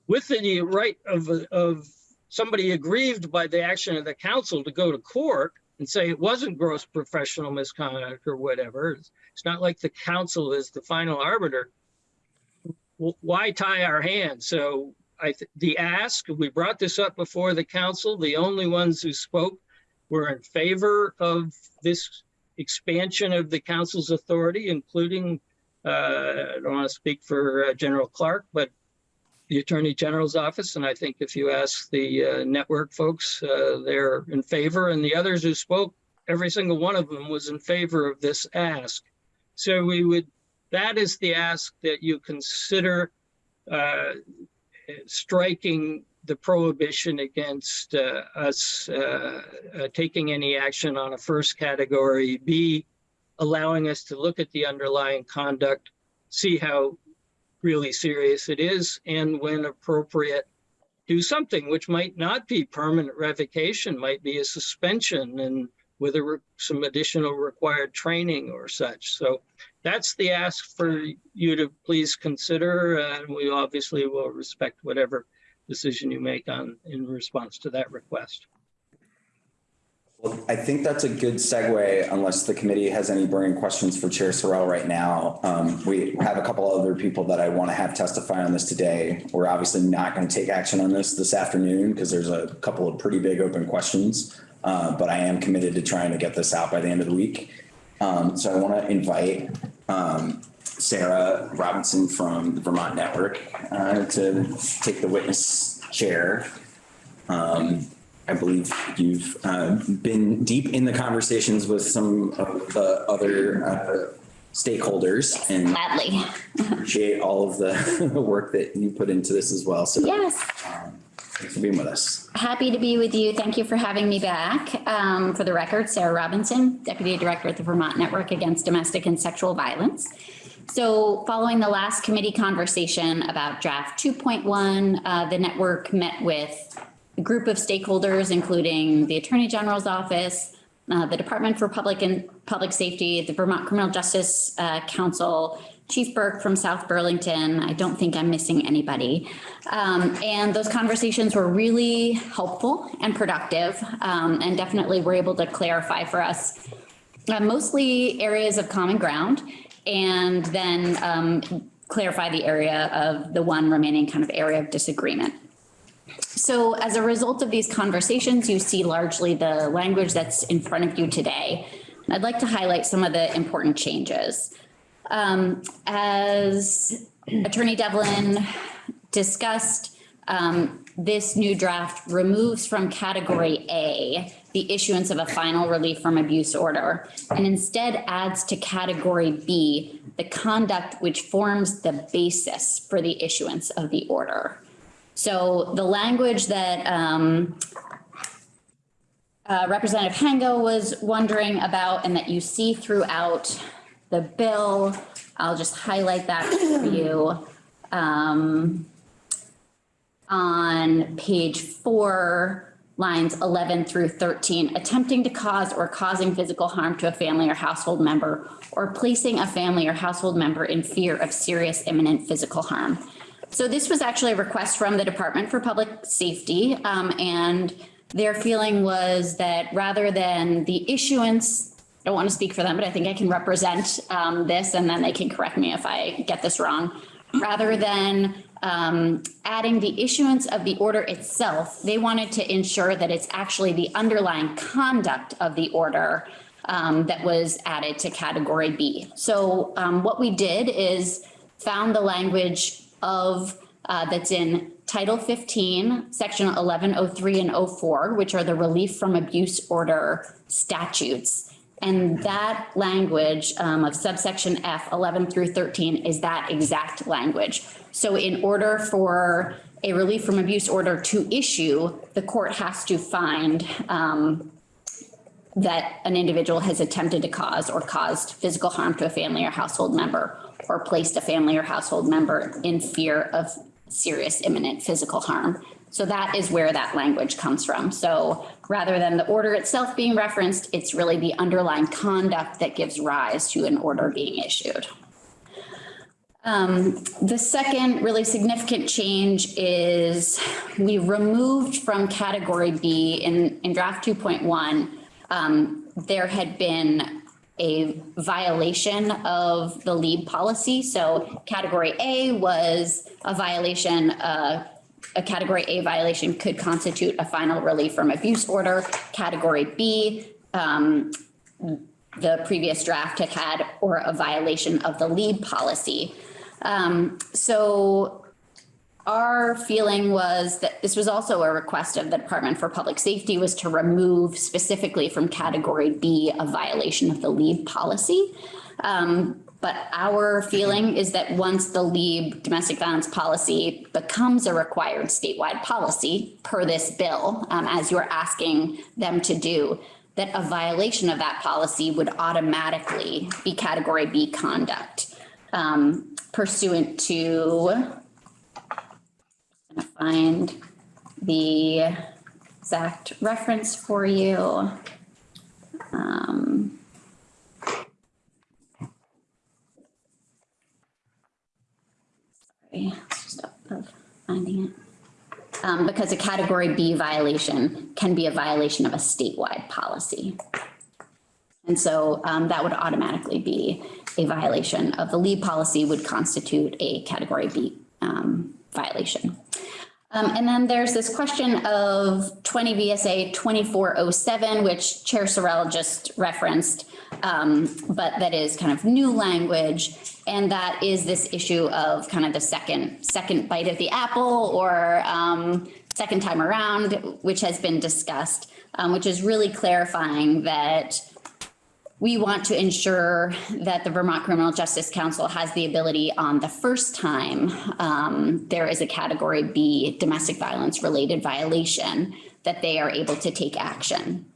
with the right of, of somebody aggrieved by the action of the council to go to court and say it wasn't gross professional misconduct or whatever. It's it's not like the council is the final arbiter. Why tie our hands? So I, th- the ask, we brought this up before the council. The only ones who spoke were in favor of this expansion of the council's authority, including, uh, I don't want to speak for uh, General Clark, but the Attorney General's office. And I think if you ask the uh, network folks, uh, they're in favor. And the others who spoke, every single one of them was in favor of this ask. So we would, that is the ask that you consider uh, striking the prohibition against uh, us uh, uh, taking any action on a first category. B, allowing us to look at the underlying conduct, see how really serious it is, and when appropriate, do something which might not be permanent revocation, might be a suspension and with a, some additional required training or such. So that's the ask for you to please consider, and we obviously will respect whatever decision you make on, in response to that request. Well, I think that's a good segue unless the committee has any burning questions for Chair Sorrell right now. Um, we have a couple other people that I want to have testify on this today. We're obviously not going to take action on this this afternoon because there's a couple of pretty big open questions. Uh, but I am committed to trying to get this out by the end of the week. Um, so I want to invite um, Sarah Robinson from the Vermont Network uh, to take the witness chair. Um, I believe you've uh, been deep in the conversations with some of the other uh, stakeholders and Gladly. appreciate all of the *laughs* work that you put into this as well. So Yes. thanks for being with us. Happy to be with you. Thank you for having me back. Um, for the record, Sarah Robinson, Deputy Director at the Vermont Network Against Domestic and Sexual Violence. So following the last committee conversation about draft 2.1, uh, the network met with group of stakeholders, including the Attorney General's Office, uh, the Department for Public and Public Safety, the Vermont Criminal Justice uh, Council, Chief Burke from South Burlington. I don't think I'm missing anybody. Um, and those conversations were really helpful and productive um, and definitely were able to clarify for us uh, mostly areas of common ground and then um, clarify the area of the one remaining kind of area of disagreement. So as a result of these conversations, you see largely the language that's in front of you today. I'd like to highlight some of the important changes. Um, as Attorney Devlin discussed, um, this new draft removes from category A the issuance of a final relief from abuse order and instead adds to category B the conduct which forms the basis for the issuance of the order. So the language that um, uh, Representative Hango was wondering about and that you see throughout the bill, I'll just highlight that for you. Um, on page four, lines 11 through 13, attempting to cause or causing physical harm to a family or household member or placing a family or household member in fear of serious imminent physical harm. So this was actually a request from the Department for Public Safety, um, and their feeling was that rather than the issuance, I don't want to speak for them, but I think I can represent um, this, and then they can correct me if I get this wrong. Rather than um, adding the issuance of the order itself, they wanted to ensure that it's actually the underlying conduct of the order um, that was added to category B. So um, what we did is found the language of uh, that's in Title 15, Section 1103 and 04, which are the relief from abuse order statutes. And that language um, of subsection F 11 through 13 is that exact language. So in order for a relief from abuse order to issue, the court has to find um, that an individual has attempted to cause or caused physical harm to a family or household member or placed a family or household member in fear of serious imminent physical harm. So that is where that language comes from. So rather than the order itself being referenced, it's really the underlying conduct that gives rise to an order being issued. Um, the second really significant change is we removed from category B in, in draft 2.1, um, there had been a violation of the LEAB policy. So category A was a violation, uh, a category A violation could constitute a final relief from abuse order. Category B, um, the previous draft had had, or a violation of the LEAB policy. Um, so our feeling was that this was also a request of the Department for Public Safety was to remove specifically from category B a violation of the LEAB policy. Um, but our feeling is that once the LEAB domestic violence policy becomes a required statewide policy per this bill, um, as you're asking them to do, that a violation of that policy would automatically be category B conduct um, pursuant to, find the exact reference for you. Um, sorry, up of finding it. Um, because a category B violation can be a violation of a statewide policy. And so um, that would automatically be a violation of the LEAB policy would constitute a category B um, violation. Um, and then there's this question of 20 VSA 2407, which Chair Sorrell just referenced, um, but that is kind of new language. And that is this issue of kind of the second, second bite of the apple or um, second time around, which has been discussed, um, which is really clarifying that we want to ensure that the Vermont Criminal Justice Council has the ability on the first time um, there is a category B domestic violence related violation that they are able to take action.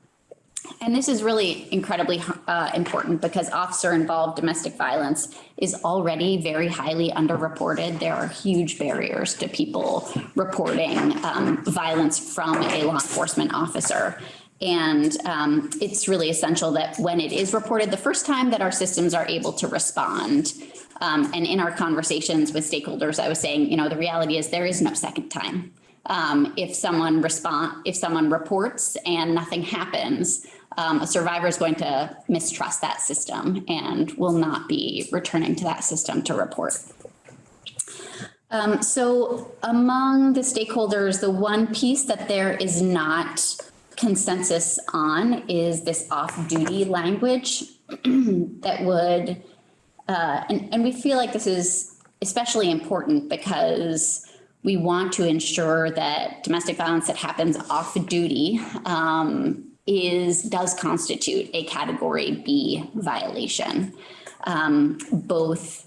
And this is really incredibly uh, important because officer involved domestic violence is already very highly underreported. There are huge barriers to people reporting um, violence from a law enforcement officer. And um, it's really essential that when it is reported the first time that our systems are able to respond. Um, and in our conversations with stakeholders, I was saying, you know, the reality is there is no second time. Um, if someone respond, if someone reports and nothing happens, um, a survivor is going to mistrust that system and will not be returning to that system to report. Um, so among the stakeholders, the one piece that there is not consensus on is this off-duty language *clears throat* that would, uh, and, and we feel like this is especially important because we want to ensure that domestic violence that happens off duty, um, is, does constitute a category B violation. Um, both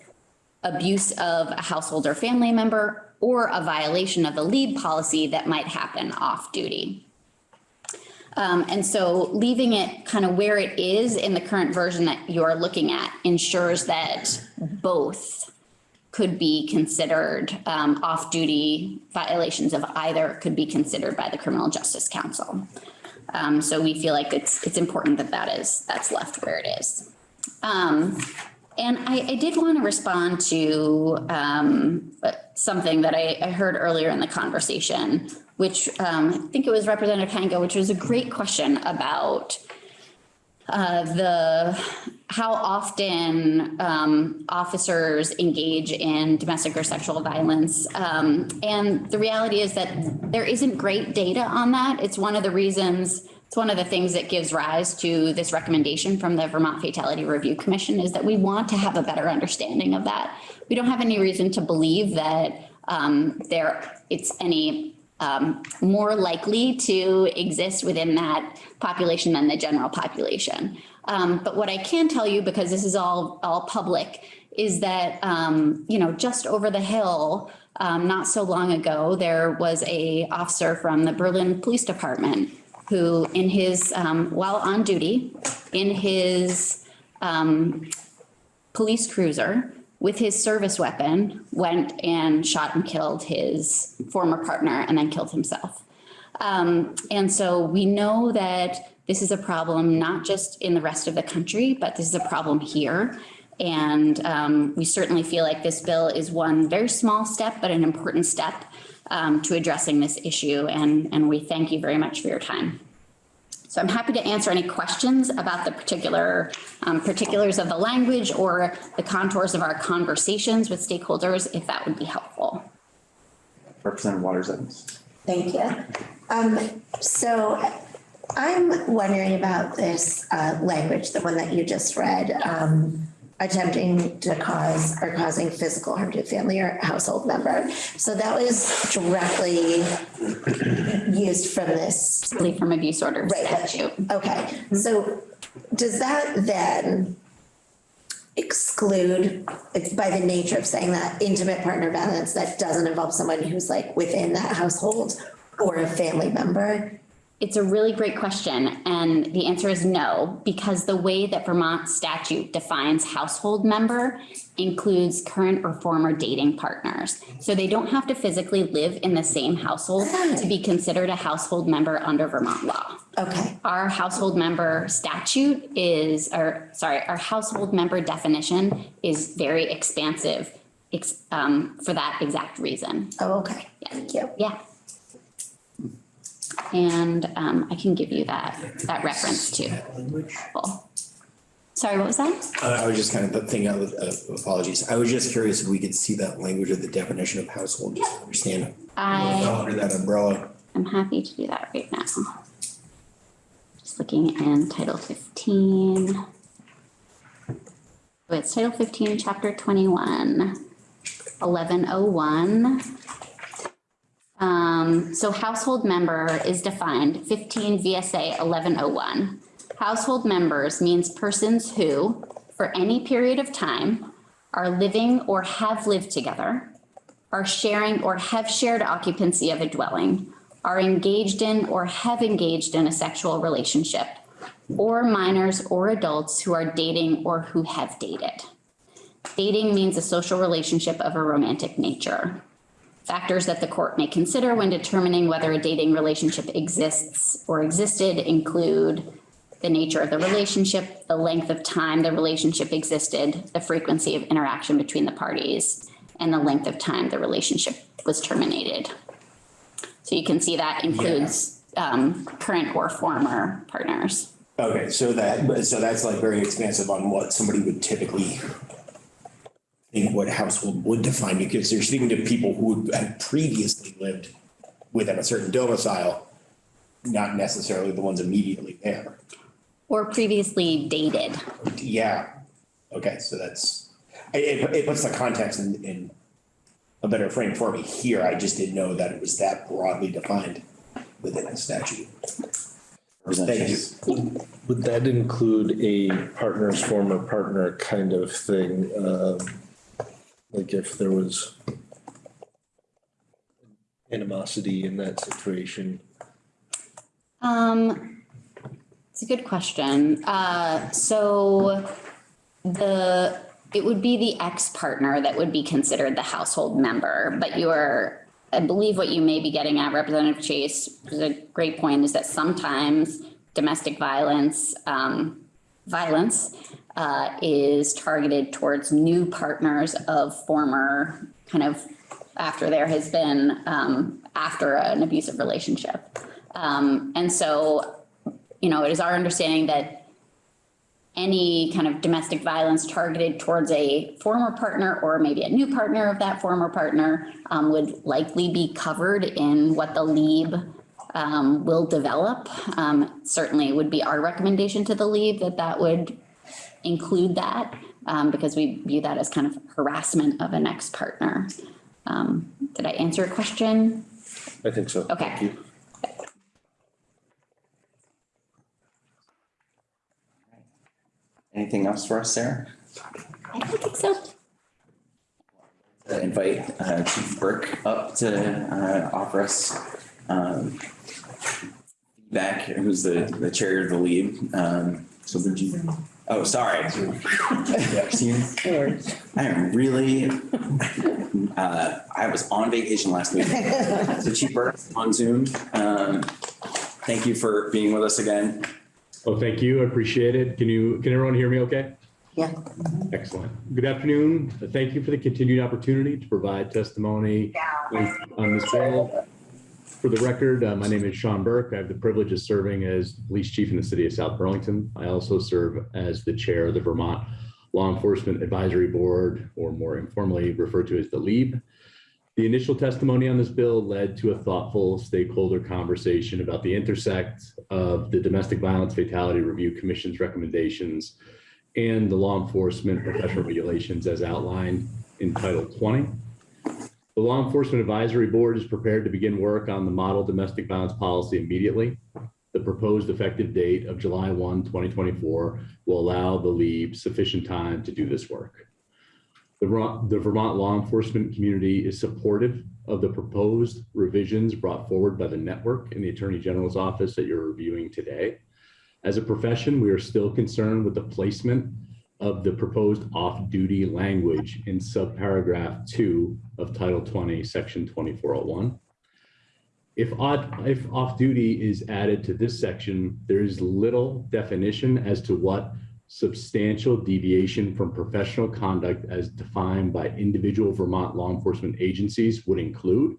abuse of a household or family member or a violation of a LEAB policy that might happen off duty. Um, and so leaving it kind of where it is in the current version that you're looking at ensures that both could be considered, um, off-duty violations of either could be considered by the Criminal Justice Council. Um, so we feel like it's, it's important that that is, that's left where it is. Um, and I, I did want to respond to um, something that I, I heard earlier in the conversation, which um, I think it was Representative Hango, which was a great question about uh, the how often um, officers engage in domestic or sexual violence. Um, and the reality is that there isn't great data on that. It's one of the reasons it's one of the things that gives rise to this recommendation from the Vermont Fatality Review Commission is that we want to have a better understanding of that. We don't have any reason to believe that um, there it's any um, more likely to exist within that population than the general population. Um, but what I can tell you, because this is all all public, is that um, you know just over the hill, um, not so long ago, there was a officer from the Berlin Police Department who in his, um, while on duty, in his, um, police cruiser with his service weapon, went and shot and killed his former partner and then killed himself. Um, and so we know that this is a problem, not just in the rest of the country, but this is a problem here. And um, we certainly feel like this bill is one very small step, but an important step um, to addressing this issue. And, and we thank you very much for your time. So I'm happy to answer any questions about the particular um, particulars of the language or the contours of our conversations with stakeholders, if that would be helpful. Representative Waters Evans. Thank you. Um, so I'm wondering about this, uh, language, the one that you just read, um, attempting to cause or causing physical harm to a family or household member. So that was directly used from this Leave from abuse order Right. statute. Okay, so does that then exclude, it's by the nature of saying that intimate partner violence that doesn't involve someone who's like within that household or a family member? It's a really great question, and the answer is no, because the way that Vermont statute defines household member includes current or former dating partners. So they don't have to physically live in the same household to be considered a household member under Vermont law. Okay, Our household member statute is, or sorry, our household member definition is very expansive um, for that exact reason. oh, okay, Yeah. thank you. Yeah. And um, I can give you that, that reference too. Cool. Sorry, what was that? Uh, I was just kind of thinking, uh, apologies, I was just curious if we could see that language of the definition of household, just to understand. I Under that umbrella. I'm happy to do that right now. Just looking in Title 15. Oh, It's Title 15, Chapter 21, 1101. Um, so household member is defined 15 VSA 1101. Household members means persons who, for any period of time, are living or have lived together, are sharing or have shared occupancy of a dwelling, are engaged in or have engaged in a sexual relationship, or minors or adults who are dating or who have dated. Dating means a social relationship of a romantic nature. Factors that the court may consider when determining whether a dating relationship exists or existed include the nature of the relationship, the length of time the relationship existed, the frequency of interaction between the parties, and the length of time the relationship was terminated. So you can see that includes um, current or former partners. Okay, so that, so that's like very expansive on what somebody would typically think what household would define, because you're speaking to people who had previously lived within a certain domicile, not necessarily the ones immediately there. Or previously dated. Yeah, okay, so that's, it, it- it puts the context in, in a better frame for me here. I just didn't know that it was that broadly defined within the statute. Thank you. Would that include a partner's former partner kind of thing? Um, Like if there was animosity in that situation? Um, it's a good question. Uh, so the, it would be the ex-partner that would be considered the household member, but you're, I believe what you may be getting at, Representative Chase, is a great point, is that sometimes domestic violence, um, violence, uh, is targeted towards new partners of former kind of after there has been, um, after an abusive relationship. Um, and so, you know, it is our understanding that any kind of domestic violence targeted towards a former partner or maybe a new partner of that former partner um, would likely be covered in what the LEAB um, will develop. Um, certainly would be our recommendation to the LEAB that that would include that um, because we view that as kind of harassment of an ex-partner. Um, did I answer your question? I think so. Okay. Thank you. Anything else for us, Sarah? I don't think so. Uh, Invite uh, Chief Burke up to uh, offer us um, feedback, who's the, the chair of the LEAB. Um, So you, oh, sorry. I am really, uh, I was on vacation last week. So Chief Burke on Zoom, um, thank you for being with us again. Oh, thank you. I appreciate it. Can you, can everyone hear me okay? Yeah. Excellent. Good afternoon. Thank you for the continued opportunity to provide testimony on this bill. For the record, uh, my name is Sean Burke. I have the privilege of serving as police chief in the city of South Burlington. I also serve as the chair of the Vermont Law Enforcement Advisory Board, or more informally referred to as the LEAB. The initial testimony on this bill led to a thoughtful stakeholder conversation about the intersect of the Domestic Violence Fatality Review Commission's recommendations and the law enforcement professional regulations as outlined in Title 20. The Law Enforcement Advisory Board is prepared to begin work on the model domestic violence policy immediately. The proposed effective date of July 1, 2024 will allow the LEAB sufficient time to do this work. The the Vermont law enforcement community is supportive of the proposed revisions brought forward by the network and the Attorney General's office that you're reviewing today. As a profession, we are still concerned with the placement of the proposed off-duty language in subparagraph two of Title 20, Section 2401. If if off-duty is added to this section, there is little definition as to what substantial deviation from professional conduct as defined by individual Vermont law enforcement agencies would include.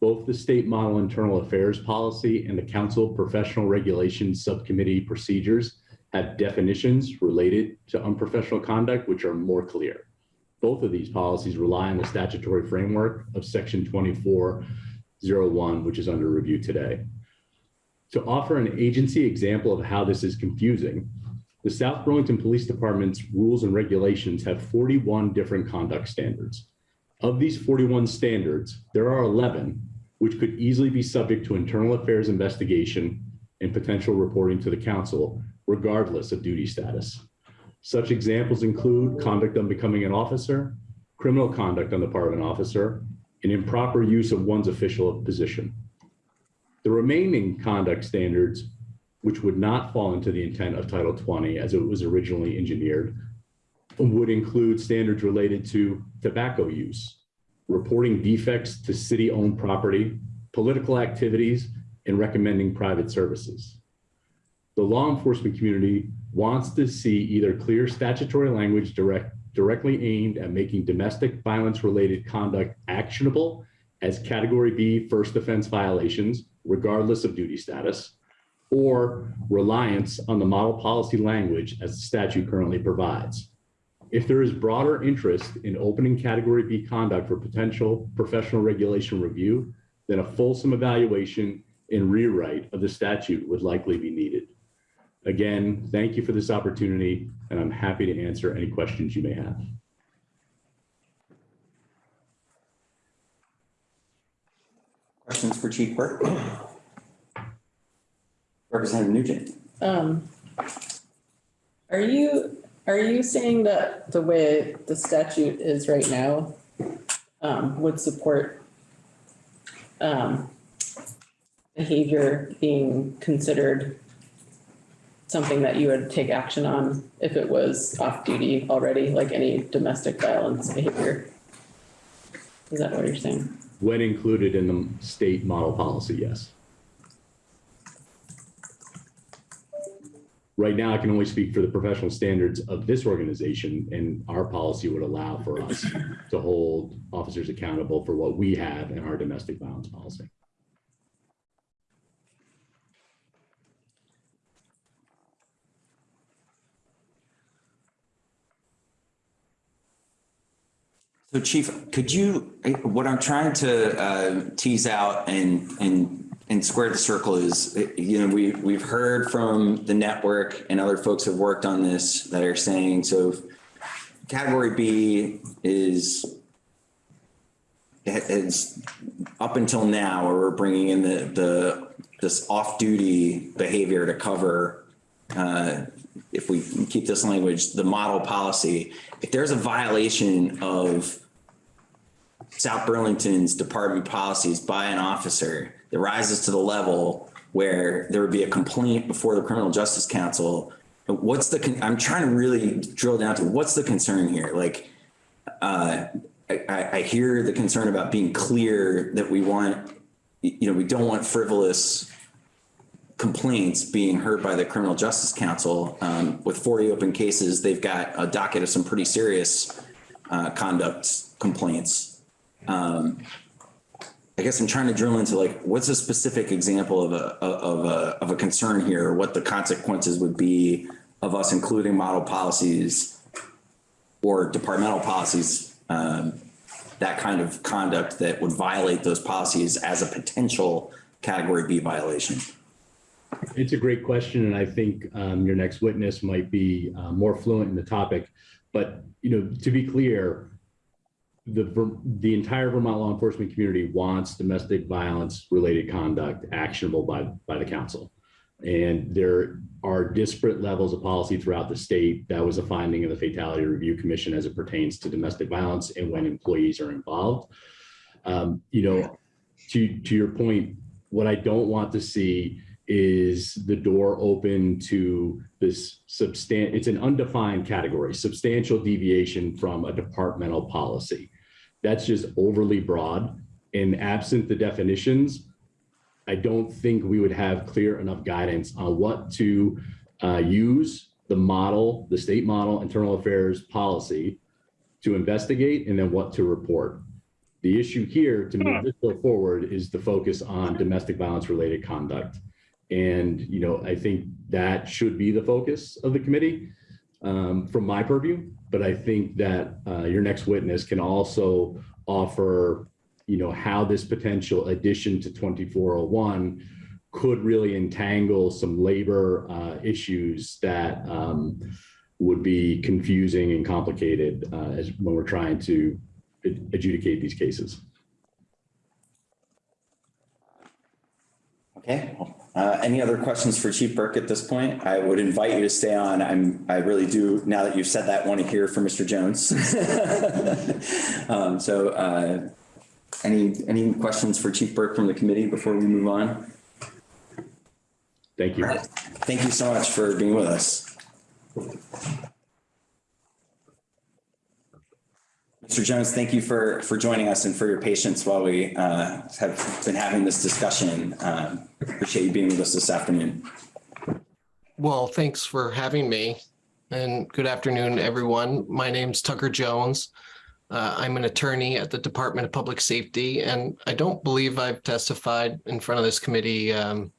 Both the state model internal affairs policy and the council professional regulations subcommittee procedures have definitions related to unprofessional conduct, which are more clear. Both of these policies rely on the statutory framework of section 2401, which is under review today. To offer an agency example of how this is confusing, the South Burlington Police Department's rules and regulations have 41 different conduct standards. Of these 41 standards, there are 11 which could easily be subject to internal affairs investigation and potential reporting to the council, regardless of duty status. Such examples include conduct unbecoming an officer, criminal conduct on the part of an officer, and improper use of one's official position. The remaining conduct standards, which would not fall into the intent of Title 20 as it was originally engineered, would include standards related to tobacco use, reporting defects to city-owned property, political activities, and recommending private services. The law enforcement community wants to see either clear statutory language direct, directly aimed at making domestic violence-related conduct actionable as Category B first offense violations, regardless of duty status, or reliance on the model policy language as the statute currently provides. If there is broader interest in opening category B conduct for potential professional regulation review, then a fulsome evaluation and rewrite of the statute would likely be needed. Again, thank you for this opportunity, and I'm happy to answer any questions you may have. Questions for Chief Burke? Representative Nugent? Um, are you, are you saying that the way the statute is right now, um, would support um, behavior being considered something that you would take action on if it was off duty already, like any domestic violence behavior? Is that what you're saying? When included in the state model policy, yes. Right now, I can only speak for the professional standards of this organization, and our policy would allow for us to hold officers accountable for what we have in our domestic violence policy. So Chief, could you, what I'm trying to uh, tease out and, and, and square the circle is, you know, we, we've heard from the network and other folks have worked on this that are saying, so category B is, is up until now, where we're bringing in the, the, this off-duty behavior to cover, uh, if we keep this language, the model policy, if there's a violation of South Burlington's department policies by an officer that rises to the level where there would be a complaint before the criminal justice council. What's the, I'm trying to really drill down to what's the concern here? Like, uh, I, I hear the concern about being clear that we want, you know, we don't want frivolous complaints being heard by the criminal justice council. Um, with 40 open cases, they've got a docket of some pretty serious uh, conduct complaints. Um, I guess I'm trying to drill into like, what's a specific example of a, of a, of a concern here? What the consequences would be of us including model policies or departmental policies, um, that kind of conduct that would violate those policies as a potential category B violation? It's a great question, and I think um, your next witness might be uh, more fluent in the topic. But you know, to be clear, the the entire Vermont law enforcement community wants domestic violence related conduct actionable by by the council, and there are disparate levels of policy throughout the state. That was a finding of the Fatality Review Commission as it pertains to domestic violence and when employees are involved. Um, you know, to to your point, what I don't want to see is the door open to this substantial, it's an undefined category, substantial deviation from a departmental policy. That's just overly broad and absent the definitions, I don't think we would have clear enough guidance on what to uh, use the model, the state model, internal affairs policy to investigate and then what to report. The issue here to move this bill forward is the focus on domestic violence related conduct. And, you know, I think that should be the focus of the committee um, from my purview. But I think that uh, your next witness can also offer, you know, how this potential addition to 2401 could really entangle some labor uh, issues that um, would be confusing and complicated uh, as when we're trying to adjudicate these cases. Okay, uh, any other questions for Chief Burke at this point? I would invite you to stay on. I'm, I really do, now that you've said that, want to hear from Mr. Jones. *laughs* um, so, uh, any, any questions for Chief Burke from the committee before we move on? Thank you. Thank you so much for being with us. Mr. Jones, thank you for, for joining us and for your patience while we uh, have been having this discussion. Um, appreciate you being with us this afternoon. Well, thanks for having me and good afternoon, everyone. My name's Tucker Jones. Uh, I'm an attorney at the Department of Public Safety, and I don't believe I've testified in front of this committee um,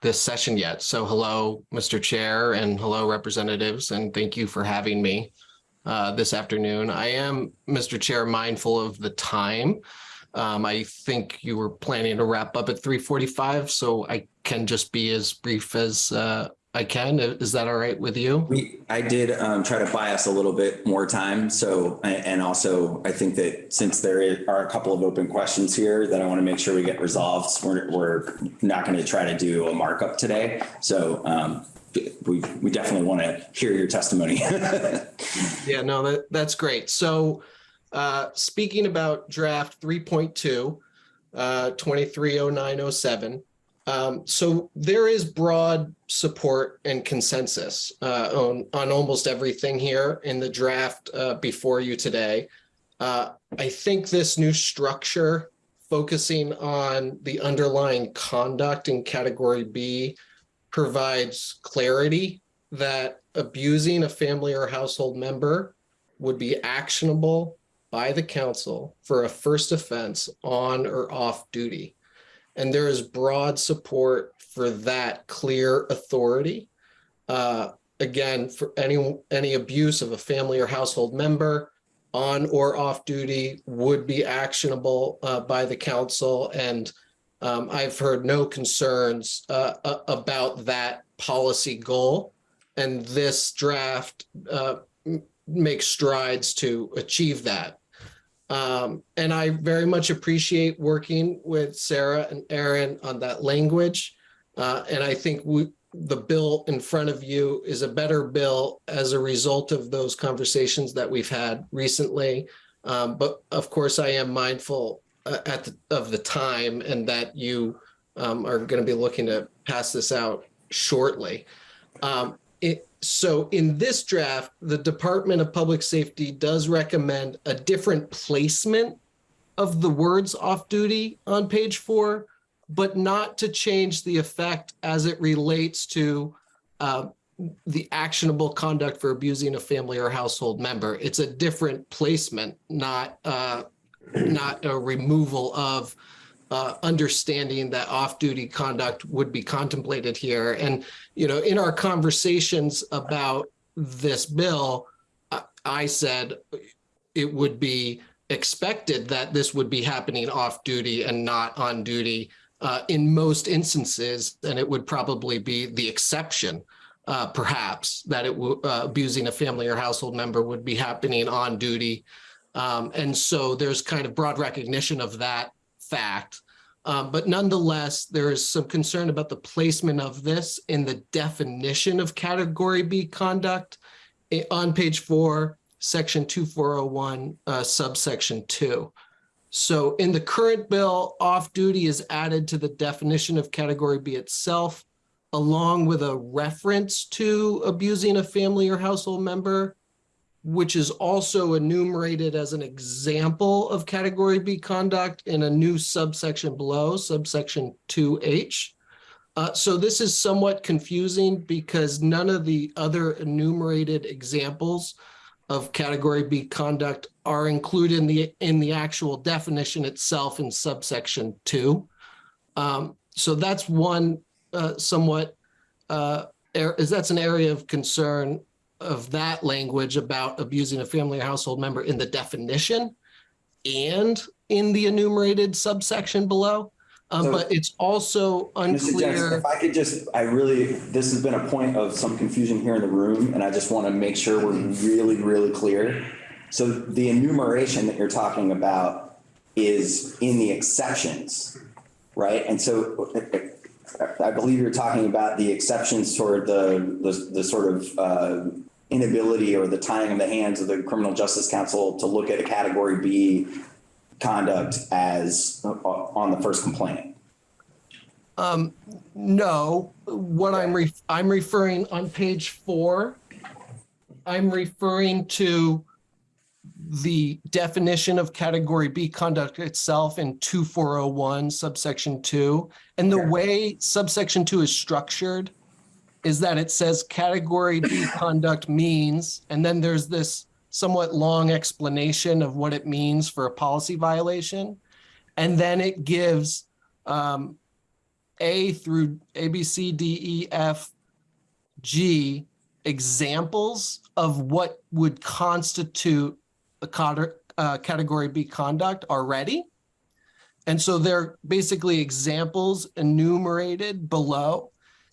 this session yet. So hello, Mr. Chair, and hello, representatives, and thank you for having me. Uh, this afternoon. I am, Mr. Chair, mindful of the time. Um, I think you were planning to wrap up at 3:45, so I can just be as brief as uh, I can. Is that all right with you? We, I did um, try to buy us a little bit more time. So, and also I think that since there are a couple of open questions here that I want to make sure we get resolved, we're, we're not going to try to do a markup today. So um, we, we definitely want to hear your testimony. *laughs* Yeah, no, that, that's great. So uh, speaking about draft 3.2, uh, 230907, um, so there is broad support and consensus uh, on, on almost everything here in the draft uh, before you today. Uh, I think this new structure focusing on the underlying conduct in category B provides clarity that abusing a family or household member would be actionable by the council for a first offense on or off duty. And there is broad support for that clear authority. Uh, again, for any, any abuse of a family or household member on or off duty would be actionable uh, by the council. And um, I've heard no concerns uh, about that policy goal. And this draft uh, makes strides to achieve that. Um, and I very much appreciate working with Sarah and Erin on that language. Uh, and I think we, the bill in front of you is a better bill as a result of those conversations that we've had recently. Um, but of course, I am mindful uh, at the, of the time and that you um, are going to be looking to pass this out shortly. Um, it, so in this draft, the Department of Public Safety does recommend a different placement of the words off duty on page four, but not to change the effect as it relates to uh, the actionable conduct for abusing a family or household member. It's a different placement, not uh, not a removal of uh, understanding that off-duty conduct would be contemplated here. And, you know, in our conversations about this bill, I- I said it would be expected that this would be happening off-duty and not on duty uh, in most instances, and it would probably be the exception, uh, perhaps, that it uh, abusing a family or household member would be happening on duty. Um, and so there's kind of broad recognition of that fact. Um, but nonetheless, there is some concern about the placement of this in the definition of category B conduct eh, on page four, section 2401, uh, subsection two. So in the current bill, off-duty is added to the definition of category B itself, along with a reference to abusing a family or household member which is also enumerated as an example of category B conduct in a new subsection below, subsection 2H. Uh, so this is somewhat confusing because none of the other enumerated examples of category B conduct are included in the in the actual definition itself in subsection 2. Um, so that's one uh, somewhat uh, er- is that's an area of concern of that language about abusing a family or household member in the definition and in the enumerated subsection below. Um, So- but it's also Mr. Jackson, unclear. if I could just, I really, this has been a point of some confusion here in the room, and I just want to make sure we're really, really clear. So the enumeration that you're talking about is in the exceptions, right? And so I believe you're talking about the exceptions toward the, the, the sort of uh, inability or the tying of the hands of the Criminal Justice Council to look at a category B conduct as uh, on the first complaint. Um, no, what I'm re- I'm referring on page four. I'm referring to the definition of category B conduct itself in 2401 subsection two. And the way subsection two is structured is that it says category B *laughs* conduct means, and then there's this somewhat long explanation of what it means for a policy violation. And then it gives um, A through A, B, C, D, E, F, G examples of what would constitute a uh, category B conduct already. And so they're basically examples enumerated below.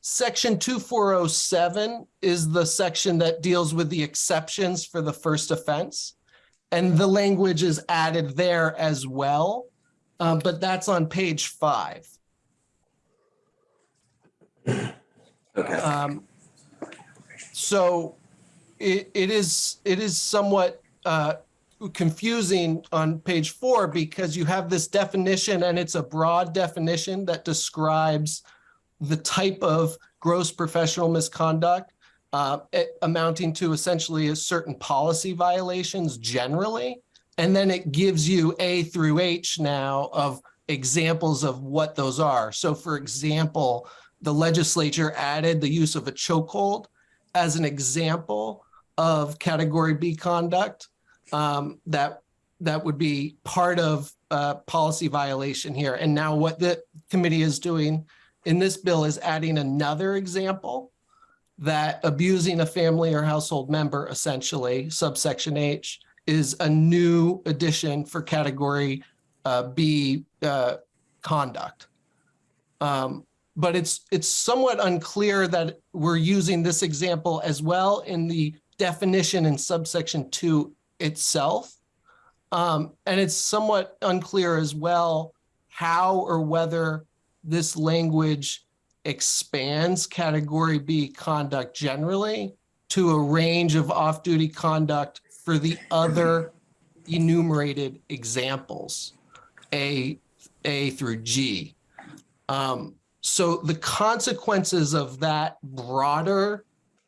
Section 2407 is the section that deals with the exceptions for the first offense. And the language is added there as well, uh, but that's on page five. Okay. Um, So it, it is, it is somewhat uh, confusing on page four because you have this definition and it's a broad definition that describes the type of gross professional misconduct uh, amounting to essentially a certain policy violations generally. And then it gives you A through H now of examples of what those are. So for example, the legislature added the use of a chokehold as an example of category B conduct um, that that would be part of uh, policy violation here. And now what the committee is doing in this bill is adding another example that abusing a family or household member, essentially subsection H, is a new addition for category uh, B uh, conduct. Um, but it's it's somewhat unclear that we're using this example as well in the definition in subsection two itself. Um, and it's somewhat unclear as well how or whether this language expands category B conduct generally to a range of off-duty conduct for the other enumerated examples, A, A through G. Um, so the consequences of that broader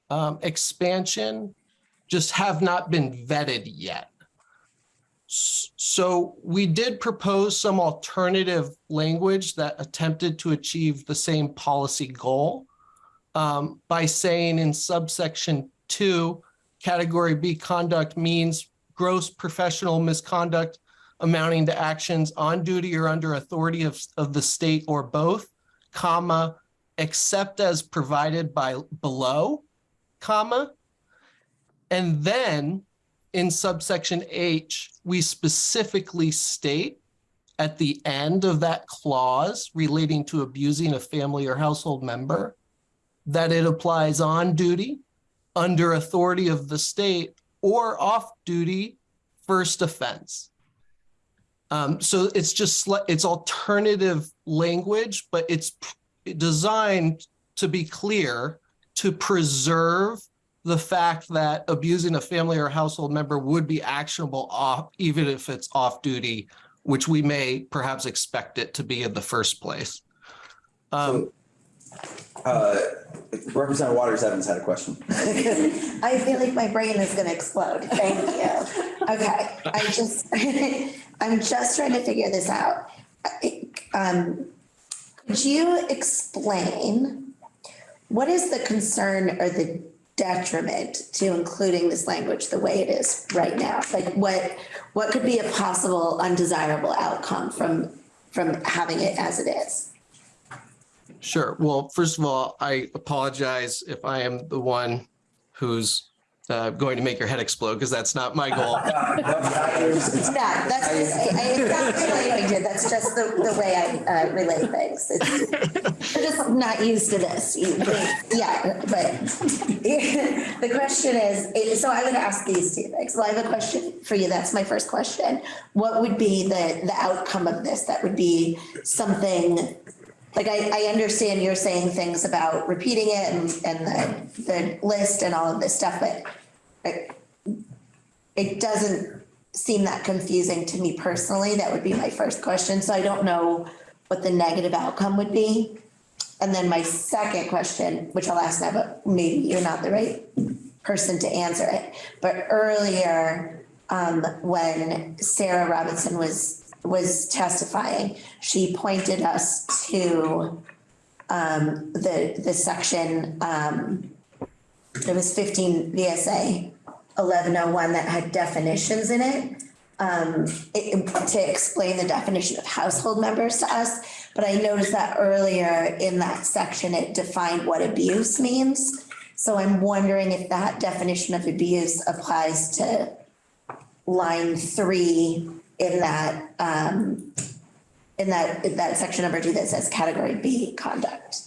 um, expansion just have not been vetted yet. So we did propose some alternative language that attempted to achieve the same policy goal um, by saying in subsection two, category B conduct means gross professional misconduct amounting to actions on duty or under authority of, of the state or both, comma, except as provided by below, comma. And then in subsection H, we specifically state at the end of that clause relating to abusing a family or household member that it applies on duty, under authority of the state, or off duty first offense. Um, so it's just, it's alternative language, but it's designed to be clear to preserve the fact that abusing a family or household member would be actionable off, even if it's off duty, which we may perhaps expect it to be in the first place. Um, Uh, Representative Waters Evans had a question. *laughs* I feel like my brain is gonna explode. Thank you. Okay, I just, *laughs* I'm just trying to figure this out. Um, could you explain what is the concern or the detriment to including this language the way it is right now? Like what, what could be a possible undesirable outcome from, from having it as it is? Sure. Well, first of all, I apologize if I am the one who's uh, going to make your head explode because that's not my goal. *laughs* No, that's, I, I, it's not relating to, that's just the, the way I, uh, relate things. It's- I'm *laughs* just not used to this. Yeah, but *laughs* the question is, so I would ask these two things. Well, I have a question for you. That's my first question. What would be the, the outcome of this? That would be something, like, I, I understand you're saying things about repeating it and, and the, the list and all of this stuff, but I- it doesn't seem that confusing to me personally. That would be my first question. So I don't know what the negative outcome would be. And then my second question, which I'll ask now, but maybe you're not the right person to answer it. But earlier, um, when Sarah Robinson was, was testifying, she pointed us to um, the, the section, um, it was fifteen VSA eleven oh one that had definitions in it. Um, it, to explain the definition of household members to us, but I noticed that earlier in that section, it defined what abuse means. So I'm wondering if that definition of abuse applies to line three in that, um, in that, in that section number two that says category B conduct.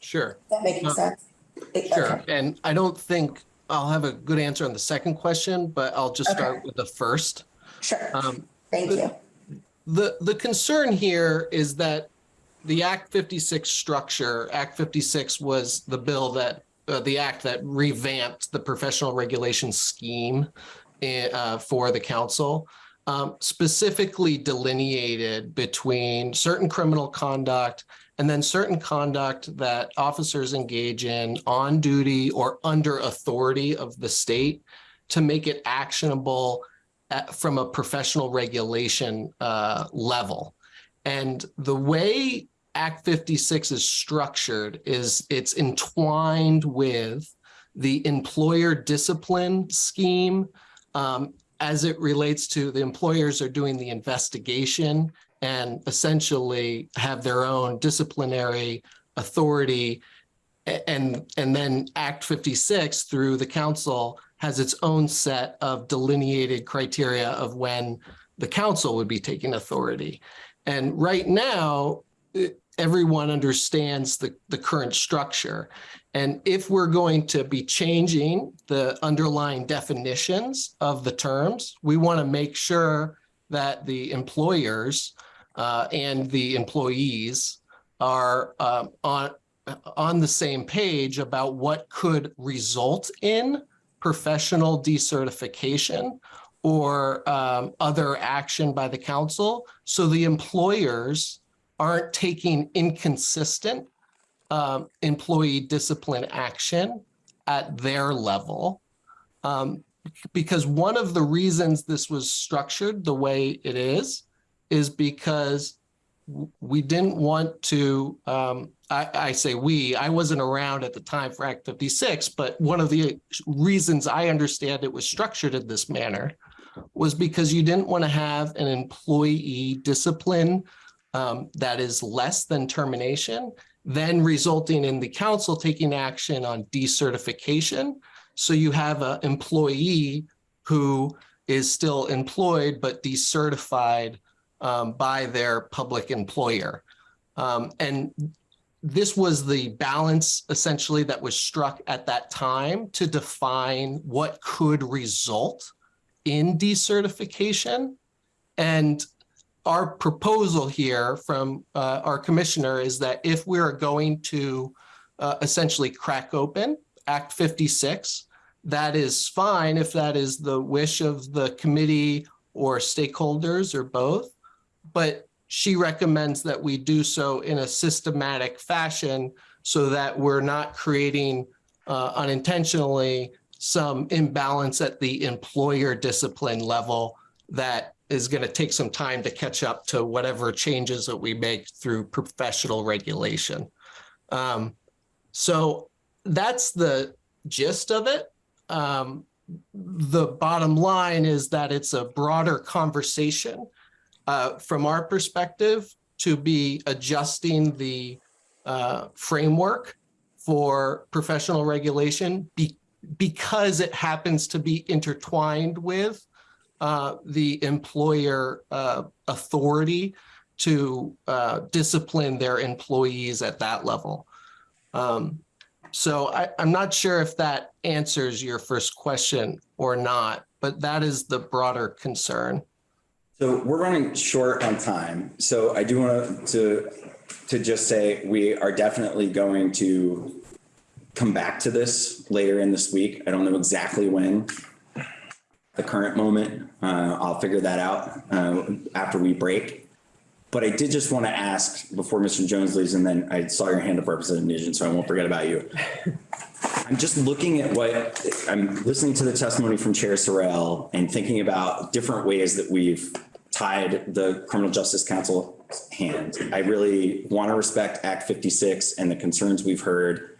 Sure. That making Uh, sense? Sure, Okay. and I don't think I'll have a good answer on the second question, but I'll just start with the first. Sure, Um, thank you. The, the concern here is that the Act 56 structure, Act 56 was the bill that, uh, the act that revamped the professional regulation scheme uh, for the council, um, specifically delineated between certain criminal conduct and then certain conduct that officers engage in on duty or under authority of the state to make it actionable at- from a professional regulation uh, level. And the way Act 56 is structured is it's entwined with the employer discipline scheme um, as it relates to the employers are doing the investigation and essentially have their own disciplinary authority. And, and then Act 56 through the council has its own set of delineated criteria of when the council would be taking authority. And right now, everyone understands the, the current structure. And if we're going to be changing the underlying definitions of the terms, we want to make sure that the employers uh, and the employees are um, on, on the same page about what could result in professional decertification or um, other action by the council. So the employers aren't taking inconsistent um, employee discipline action at their level. Um, because one of the reasons this was structured the way it is, is because we didn't want to, um, I, I say we, I wasn't around at the time for Act 56, but one of the reasons I understand it was structured in this manner was because you didn't want to have an employee discipline um, that is less than termination, then resulting in the council taking action on decertification. So you have an employee who is still employed but decertified um, by their public employer. Um, and this was the balance essentially that was struck at that time to define what could result in decertification. And our proposal here from uh, our commissioner is that if we're going to uh, essentially crack open Act 56, that is fine if that is the wish of the committee or stakeholders or both. But she recommends that we do so in a systematic fashion so that we're not creating uh, unintentionally some imbalance at the employer discipline level that is going to take some time to catch up to whatever changes that we make through professional regulation. Um, so that's the gist of it. Um, the bottom line is that it's a broader conversation uh, from our perspective to be adjusting the uh, framework for professional regulation be, because it happens to be intertwined with uh, the employer uh, authority to uh, discipline their employees at that level. Um, so I, I'm not sure if that answers your first question or not, but that is the broader concern. So we're running short on time. So I do want to, to just say we are definitely going to come back to this later in this week. I don't know exactly when. The current moment, uh, I'll figure that out uh, after we break. But I did just want to ask before Mr. Jones leaves, and then I saw your hand up, Representative Nugent, so I won't forget about you. *laughs* I'm just looking at what, I'm listening to the testimony from Chair Sorrell and thinking about different ways that we've tied the Criminal Justice Council's hand. I really want to respect Act 56 and the concerns we've heard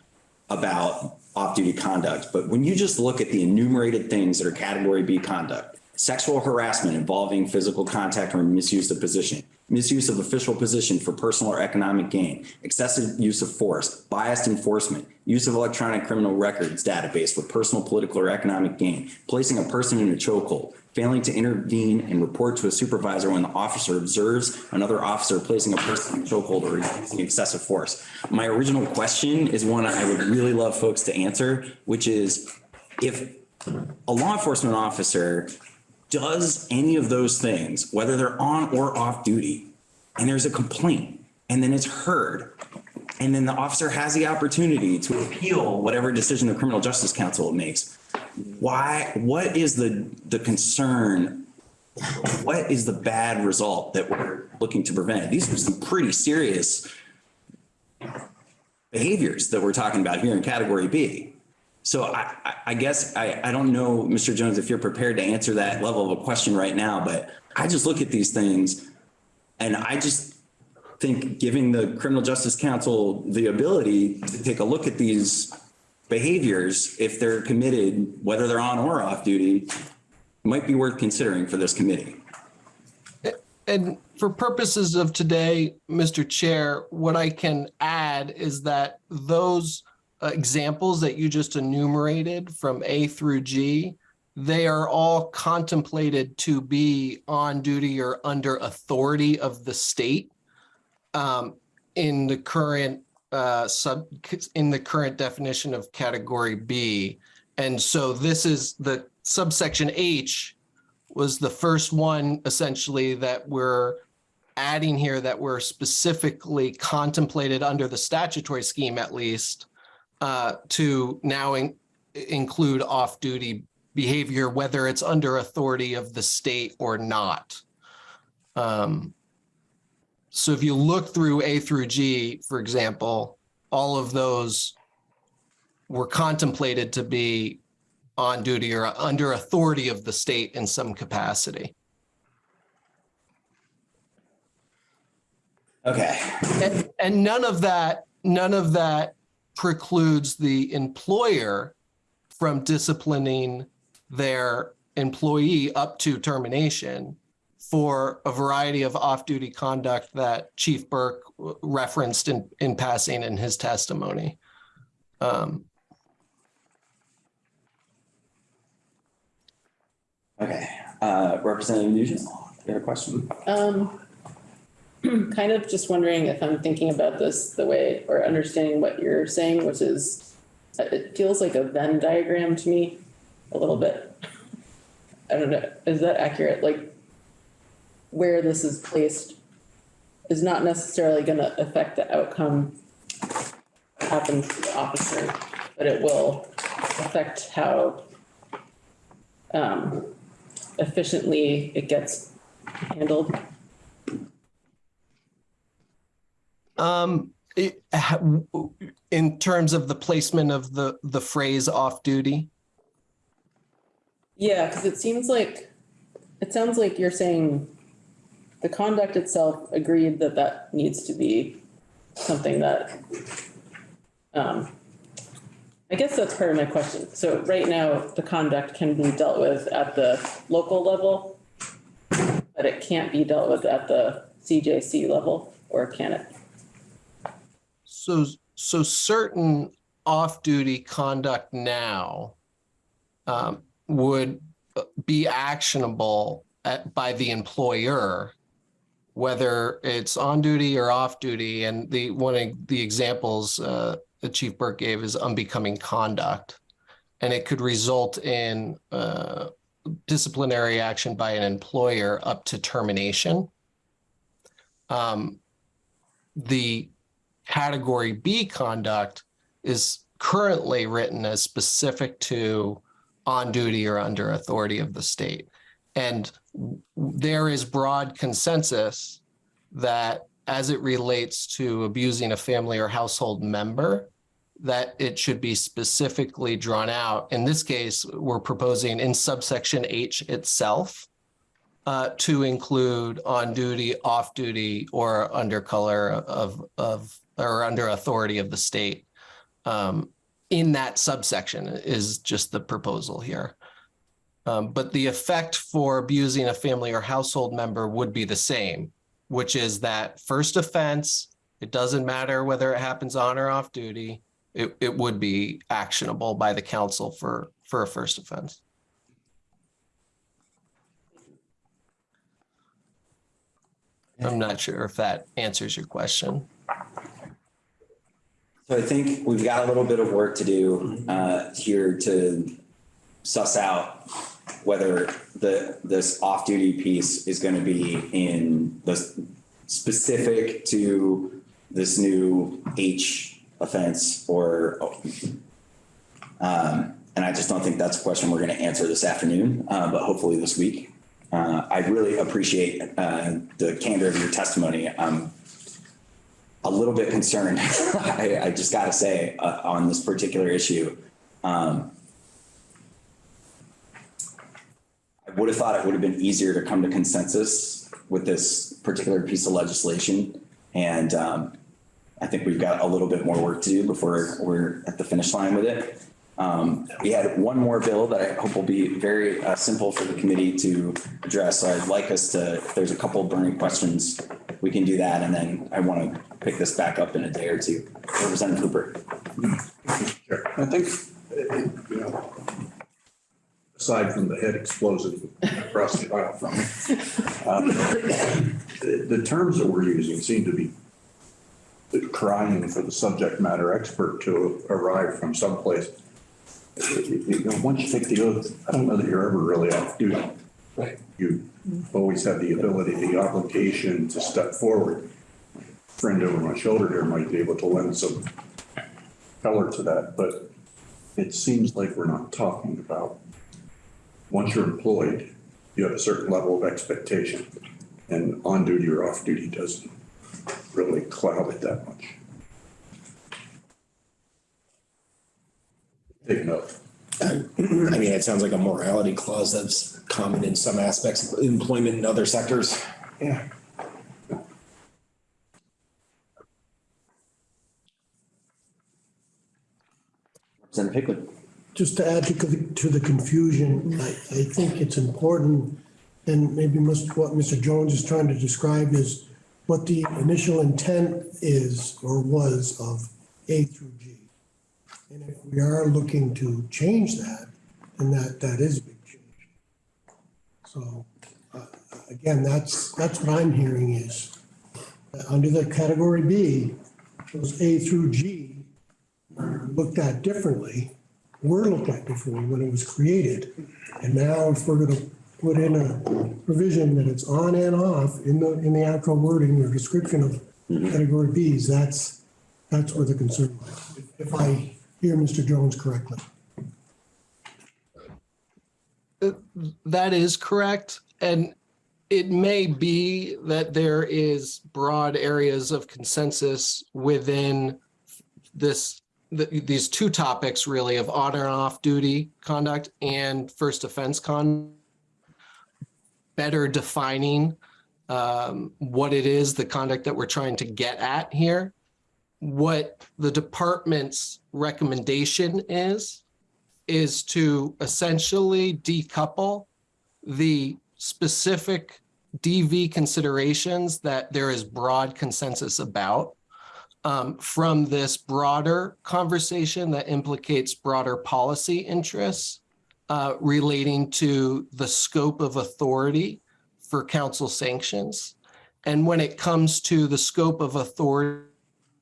about off-duty conduct. But when you just look at the enumerated things that are category B conduct, sexual harassment involving physical contact or misuse of position, misuse of official position for personal or economic gain, excessive use of force, biased enforcement, use of electronic criminal records database for personal, political, or economic gain, placing a person in a chokehold, failing to intervene and report to a supervisor when the officer observes another officer placing a person in a chokehold or using excessive force. My original question is one I would really love folks to answer, which is if a law enforcement officer does any of those things, whether they're on or off duty, and there's a complaint, and then it's heard, and then the officer has the opportunity to appeal whatever decision the criminal justice council makes, why, what is the, the concern? What is the bad result that we're looking to prevent? These are some pretty serious behaviors that we're talking about here in category B. So I, I- guess I, I don't know, Mr. Jones, if you're prepared to answer that level of a question right now, but I just look at these things and I just think giving the criminal justice council the ability to take a look at these behaviors, if they're committed, whether they're on or off duty, might be worth considering for this committee. And for purposes of today, Mr. Chair, what I can add is that those uh, examples that you just enumerated from A through G, they are all contemplated to be on duty or under authority of the state um, in the current uh, sub, in the current definition of category B. And so this is the subsection H was the first one essentially that we're adding here that were specifically contemplated under the statutory scheme at least uh, to now in- include off-duty behavior, whether it's under authority of the state or not. Um, so if you look through A through G, for example, all of those were contemplated to be on duty or under authority of the state in some capacity. Okay. And, and none of that, none of that precludes the employer from disciplining their employee up to termination for a variety of off-duty conduct that Chief Burke referenced in, in passing in his testimony. Um, Okay, uh, Representative Nugent, you have a question? Um, *clears throat* kind of just wondering if I'm thinking about this the way, or understanding what you're saying, which is, uh, it feels like a Venn diagram to me, a little bit. I don't know, is that accurate? Like, where this is placed is not necessarily gonna affect the outcome that happens to the officer, but it will affect how um, efficiently it gets handled. Um, it- in terms of the placement of the, the phrase off-duty, Yeah, because it seems like, it sounds like you're saying the conduct itself agreed that that needs to be something that, um, I guess that's part of my question. So right now, the conduct can be dealt with at the local level, but it can't be dealt with at the CJC level, or can it? So, so certain off-duty conduct now um, would be actionable at, by the employer, whether it's on duty or off duty. And the, one of the examples uh, that Chief Burke gave is unbecoming conduct. And it could result in uh, disciplinary action by an employer up to termination. Um, the category B conduct is currently written as specific to on duty or under authority of the state. And there is broad consensus that as it relates to abusing a family or household member, that it should be specifically drawn out. In this case, we're proposing in subsection H itself uh, to include on duty, off duty, or under color of, of, or under authority of the state. Um, in that subsection is just the proposal here. Um, but the effect for abusing a family or household member would be the same. which is that first offense, it doesn't matter whether it happens on or off duty, it, it would be actionable by the council for, for a first offense. I'm not sure if that answers your question. So I think we've got a little bit of work to do uh, here to suss out whether the, this off-duty piece is going to be in the specific to this new H offense or, um, and I just don't think that's a question we're going to answer this afternoon, uh, but hopefully this week. Uh, I really appreciate uh, the candor of your testimony. Um, a little bit concerned, *laughs* I, I just got to say, uh, on this particular issue. Um, I would have thought it would have been easier to come to consensus with this particular piece of legislation. And um, I think we've got a little bit more work to do before we're at the finish line with it. Um, we had one more bill that I hope will be very uh, simple for the committee to address. So I'd like us to, if there's a couple of burning questions, we can do that. And then I want to pick this back up in a day or two. Representative Hooper. I think, uh, you know, aside from the head explosive across the aisle from me, um, the the terms that we're using seem to be crying for the subject matter expert to arrive from someplace. You know, once you take the oath, I don't know that you're ever really off duty. Right. You always have the ability, the obligation to step forward. Friend over my shoulder here might be able to lend some color to that, but it seems like we're not talking about, once you're employed, you have a certain level of expectation. And on duty or off duty doesn't really cloud it that much. Take note. *clears throat* I mean, it sounds like a morality clause that's common in some aspects of employment in other sectors. Yeah. Representative Hickman. Just to add to, to the confusion, I, I think it's important, and maybe most, what Mr. Jones is trying to describe is what the initial intent is or was of A through G. And if we are looking to change that, then that, that is a big change. So, uh, again, that's, that's what I'm hearing is, under the category B, those A through G looked at differently were looked like before when it was created. And now if we're gonna put in a provision that it's on and off in the, in the actual wording or description of mm-hmm. category Bs, that's, that's where the concern lies. If I hear Mr. Jones correctly. Uh, that is correct. And it may be that there is broad areas of consensus within this, th- these two topics really of on and off duty conduct and first offense con. Better defining um, what it is, the conduct that we're trying to get at here. What the department's recommendation is, is to essentially decouple the specific DV considerations that there is broad consensus about um, from this broader conversation that implicates broader policy interests uh, relating to the scope of authority for council sanctions. And when it comes to the scope of authority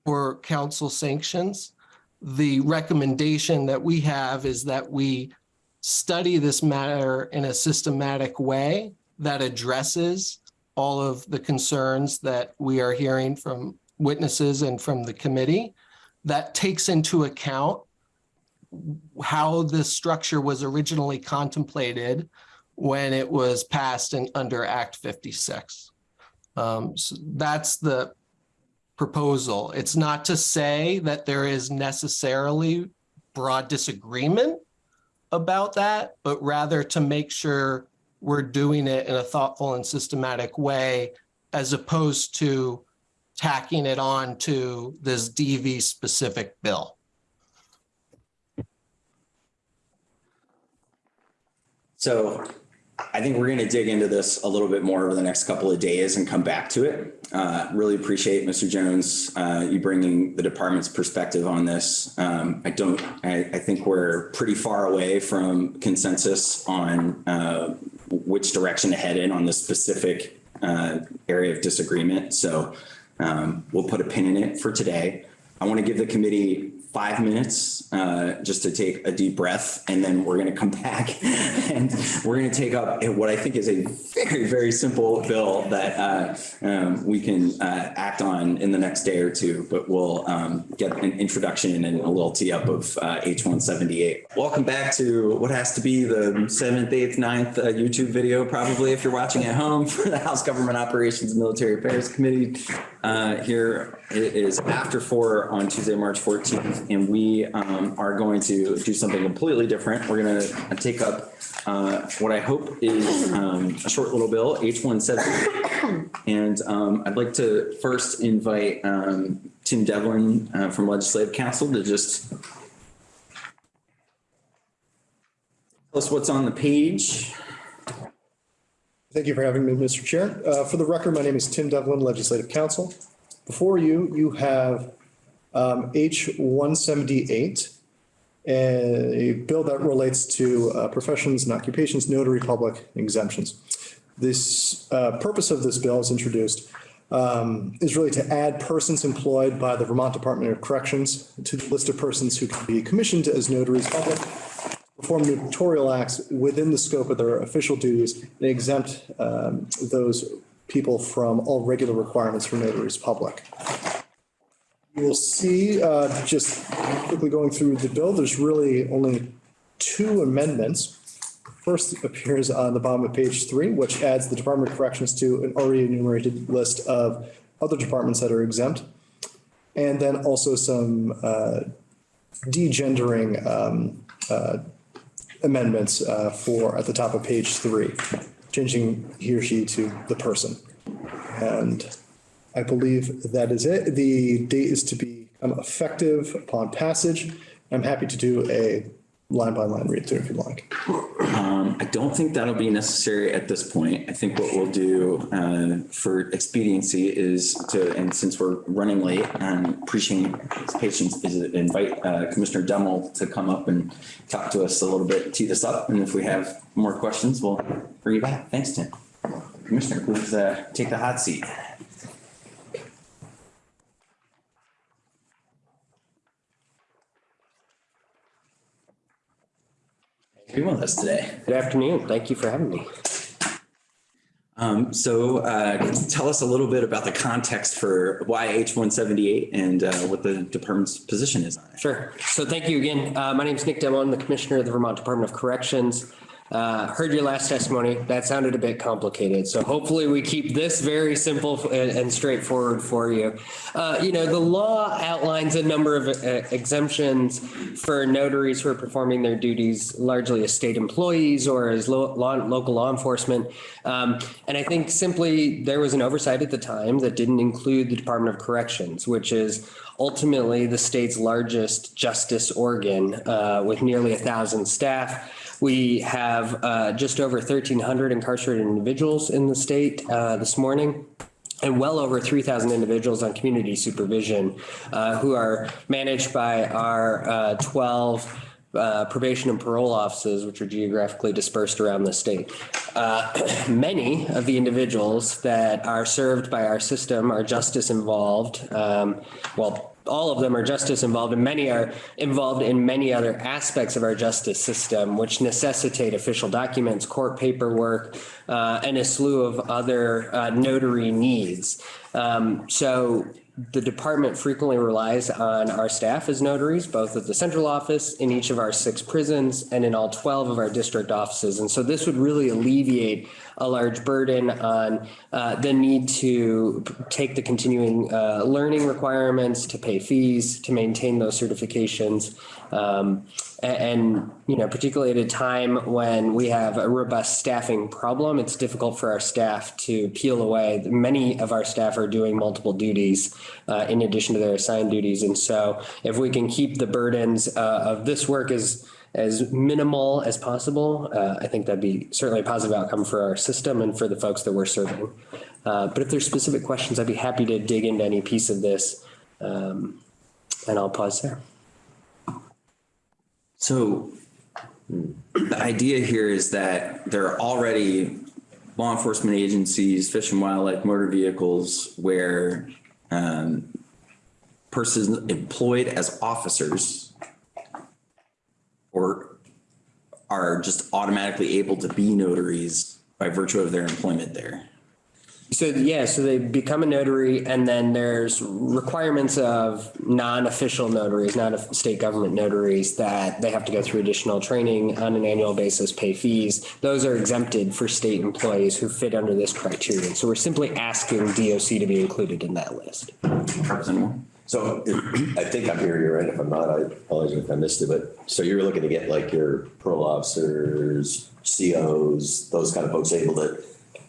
for council sanctions, the recommendation that we have is that we study this matter in a systematic way that addresses all of the concerns that we are hearing from witnesses and from the committee that takes into account how this structure was originally contemplated when it was passed in under Act 56. Um, so that's the proposal. It's not to say that there is necessarily broad disagreement about that, but rather to make sure we're doing it in a thoughtful and systematic way as opposed to tacking it on to this DV specific bill. So I think we're going to dig into this a little bit more over the next couple of days and come back to it. Uh, really appreciate Mr. Jones, uh, you bringing the department's perspective on this. Um, I don't, I, I think we're pretty far away from consensus on, uh, which direction to head in on this specific, uh, area of disagreement. So, um, we'll put a pin in it for today. I want to give the committee five minutes uh, just to take a deep breath, and then we're going to come *laughs* back and we're going to take up what I think is a very, very simple bill that uh, um, we can uh, act on in the next day or two, but we'll um, get an introduction and a little tee up of uh, H-178. Welcome back to what has to be the seventh, eighth, ninth uh, YouTube video, probably if you're watching at home *laughs* for the House Government Operations and Military Affairs Committee. Uh, here it is after four on Tuesday, March 14th, and we um, are going to do something completely different. We're going to take up uh, what I hope is um, a short little bill, H17. And um, I'd like to first invite um, Tim Devlin uh, from Legislative Council to just tell us what's on the page. Thank you for having me, Mr. Chair. Uh, For the record, my name is Tim Devlin, Legislative Counsel. Before you, you have um, H 178, a bill that relates to uh, professions and occupations, notary public exemptions. This uh, purpose of this bill is introduced um, is really to add persons employed by the Vermont Department of Corrections to the list of persons who can be commissioned as notaries public perform notarial acts within the scope of their official duties and exempt um, those people from all regular requirements for notaries public. You will see, uh, just quickly going through the bill, there's really only two amendments. First appears on the bottom of page three, which adds the Department of Corrections to an already enumerated list of other departments that are exempt. And then also some uh, degendering um, uh, amendments uh, for, at the top of page three, changing he or she to the person. And I believe that is it. The date is to become effective upon passage. I'm happy to do a line by line read through if you'd like. Um, I don't think that'll be necessary at this point. I think what we'll do uh, for expediency is to, and since we're running late and appreciating patience, is invite uh, Commissioner Deml to come up and talk to us a little bit, tee this up. And if we have more questions, we'll bring you back. Thanks, Tim. Commissioner, please uh, take the hot seat. Be with us today. Good afternoon. Thank you for having me. Um, so uh, tell us a little bit about the context for why H-178 and uh, what the department's position is on it. Sure. So thank you again. Uh, my name is Nick Deml. I'm the Commissioner of the Vermont Department of Corrections. Uh, heard your last testimony. That sounded a bit complicated. So hopefully we keep this very simple and, and straightforward for you. Uh, you know, the law outlines a number of uh, exemptions for notaries who are performing their duties largely as state employees or as lo law, local law enforcement. Um, and I think simply there was an oversight at the time that didn't include the Department of Corrections, which is ultimately the state's largest justice organ uh, with nearly a thousand staff. We have uh, just over 1,300 incarcerated individuals in the state uh, this morning and well over 3,000 individuals on community supervision uh, who are managed by our uh, 12 uh, probation and parole offices, which are geographically dispersed around the state. Uh, *clears throat* many of the individuals that are served by our system are justice involved. Um, well, all of them are justice involved and many are involved in many other aspects of our justice system, which necessitate official documents, court paperwork, uh, and a slew of other uh, notary needs. Um, so the department frequently relies on our staff as notaries, both at the central office, in each of our six prisons, and in all 12 of our district offices. And so this would really alleviate a large burden on uh, the need to take the continuing uh, learning requirements, to pay fees, to maintain those certifications. Um, and, you know, particularly at a time when we have a robust staffing problem, it's difficult for our staff to peel away. Many of our staff are doing multiple duties uh, in addition to their assigned duties. And so if we can keep the burdens uh, of this work as as minimal as possible, uh, I think that'd be certainly a positive outcome for our system and for the folks that we're serving. Uh, but if there's specific questions, I'd be happy to dig into any piece of this. Um, and I'll pause there. So the idea here is that there are already law enforcement agencies, fish and wildlife, motor vehicles where um, persons employed as officers or are just automatically able to be notaries by virtue of their employment there. So, yeah, so they become a notary and then there's requirements of non-official notaries, not of state government notaries that they have to go through additional training on an annual basis, pay fees. Those are exempted for state employees who fit under this criterion. So we're simply asking DOC to be included in that list. Representative So *clears throat* I think I'm hearing you right. If I'm not, I apologize if I missed it. But so you're looking to get like your parole officers, COs, those kind of folks able to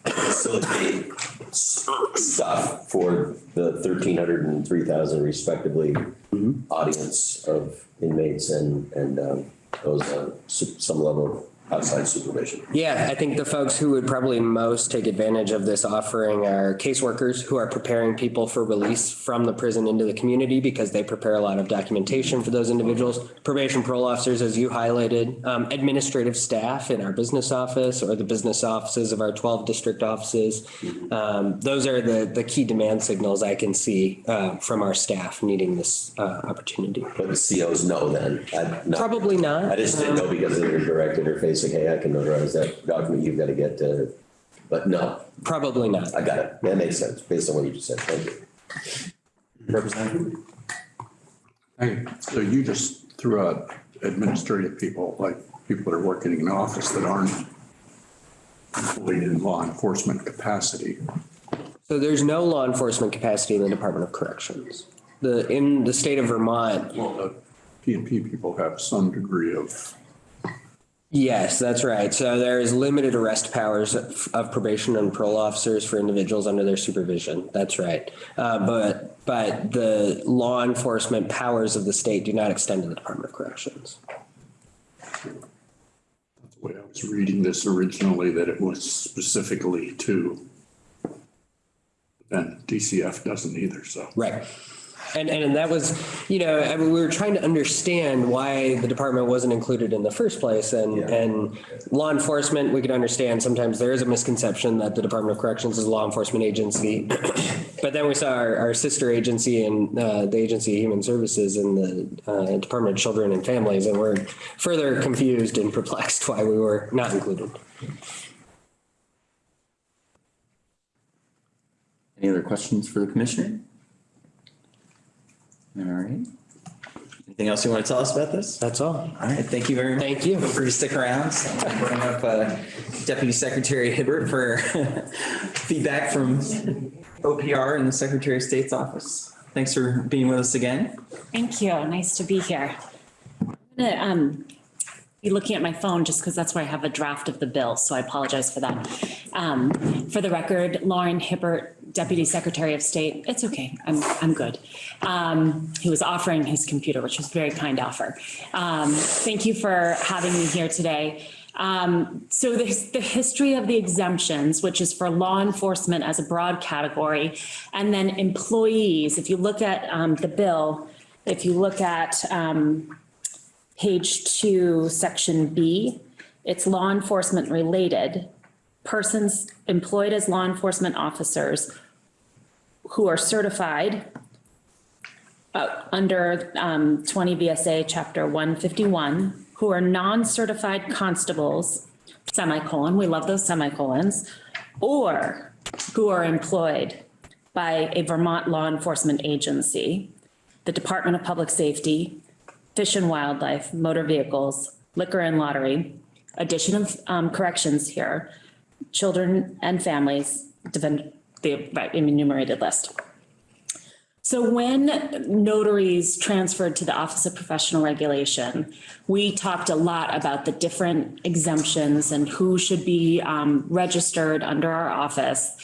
facilitate s- stuff for the thirteen hundred and three thousand respectively audience of inmates and, and um, those on some level of outside supervision. Yeah, I think the folks who would probably most take advantage of this offering are caseworkers who are preparing people for release from the prison into the community because they prepare a lot of documentation for those individuals. Probation parole officers, as you highlighted, um, administrative staff in our business office or the business offices of our 12 district offices. Um, those are the, the key demand signals I can see uh, from our staff needing this uh, opportunity. But the COs know then. Not- Probably not. I just didn't know because of your direct interface, like, hey, I can notarize that document, you've got to get to, but no, Probably not. I got it. That makes sense based on what you just said. Thank you. Representative? Hey, so you just threw out administrative people, like people that are working in an office that aren't employed in law enforcement capacity. So there's no law enforcement capacity in the Department of Corrections. The, in the state of Vermont, Well, the P and P people have some degree of, yes, that's right. So there is limited arrest powers of of probation and parole officers for individuals under their supervision. That's right. Uh, but, but the law enforcement powers of the state do not extend to the Department of Corrections. That's the way I was reading this originally, that it was specifically to. And DCF doesn't either, so. Right. And, and that was, you know, I mean, we were trying to understand why the department wasn't included in the first place. And, and law enforcement, we could understand sometimes there is a misconception that the Department of Corrections is a law enforcement agency. *coughs* But then we saw our, our sister agency and uh, the Agency of Human Services and the uh, Department of Children and Families, and we're further confused and perplexed why we were not included. Any other questions for the commissioner? All right. Anything else you want to tell us about this? That's all. All right, thank you very much. Thank you. Feel free to stick around. I'll Bring up uh, Deputy Secretary Hibbert for *laughs* feedback from OPR and the Secretary of State's office. Thanks for being with us again. Thank you. Nice to be here. I'm gonna um, be looking at my phone just because that's where I have a draft of the bill, so I apologize for that. Um, For the record, Lauren Hibbert, Deputy Secretary of State, it's okay, I'm, I'm good. Um, He was offering his computer, which was a very kind offer. Um, Thank you for having me here today. Um, So the, the history of the exemptions, which is for law enforcement as a broad category, and then employees, if you look at um, the bill, if you look at um, page two, section B, it's law enforcement related. Persons employed as law enforcement officers who are certified uh, under um, 20 VSA Chapter 151, who are non-certified constables, semicolon, we love those semicolons, or who are employed by a Vermont law enforcement agency, the Department of Public Safety, Fish and Wildlife, Motor Vehicles, Liquor and Lottery, addition of um, corrections here, children and families, the enumerated list. So when notaries transferred to the Office of Professional Regulation, we talked a lot about the different exemptions and who should be um, registered under our office.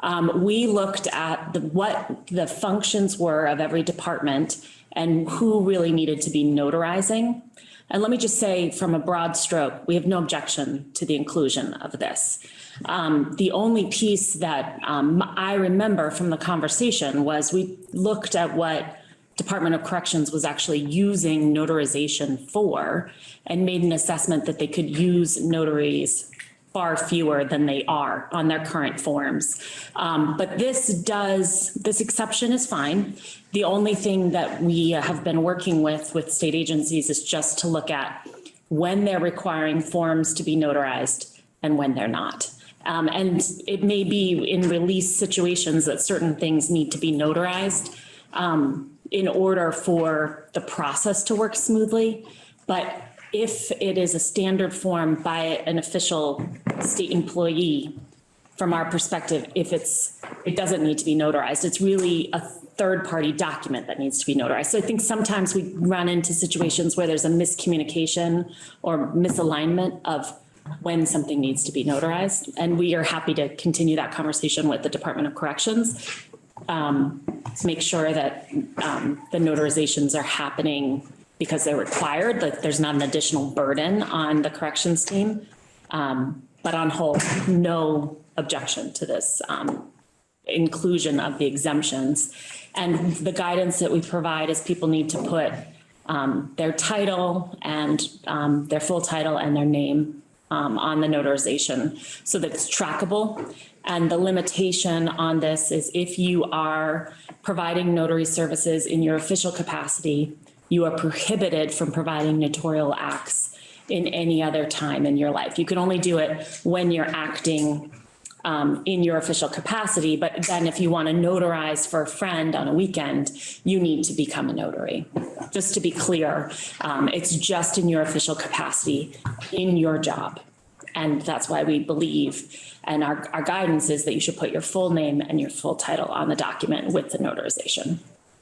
Um, We looked at the, what the functions were of every department and who really needed to be notarizing. And let me just say, from a broad stroke, we have no objection to the inclusion of this. Um, the only piece that, um, I remember from the conversation was we looked at what Department of Corrections was actually using notarization for and made an assessment that they could use notaries far fewer than they are on their current forms. Um, but this does, this exception is fine. The only thing that we have been working with, with state agencies is just to look at when they're requiring forms to be notarized and when they're not. Um, and it may be in release situations that certain things need to be notarized um, in order for the process to work smoothly. But if it is a standard form by an official state employee, from our perspective, if it's, it doesn't need to be notarized. It's really a third-party document that needs to be notarized. So I think sometimes we run into situations where there's a miscommunication or misalignment of when something needs to be notarized. And we are happy to continue that conversation with the Department of Corrections um, to make sure that um, the notarizations are happening because they're required, that there's not an additional burden on the corrections team. Um, But on whole, no objection to this um, inclusion of the exemptions. And the guidance that we provide is people need to put um, their title and um, their full title and their name um, on the notarization so that it's trackable. And the limitation on this is if you are providing notary services in your official capacity, you are prohibited from providing notarial acts in any other time in your life. You can only do it when you're acting um, in your official capacity, but then if you want to notarize for a friend on a weekend, you need to become a notary. Just to be clear, um, it's just in your official capacity in your job. And that's why we believe, and our, our guidance is that you should put your full name and your full title on the document with the notarization.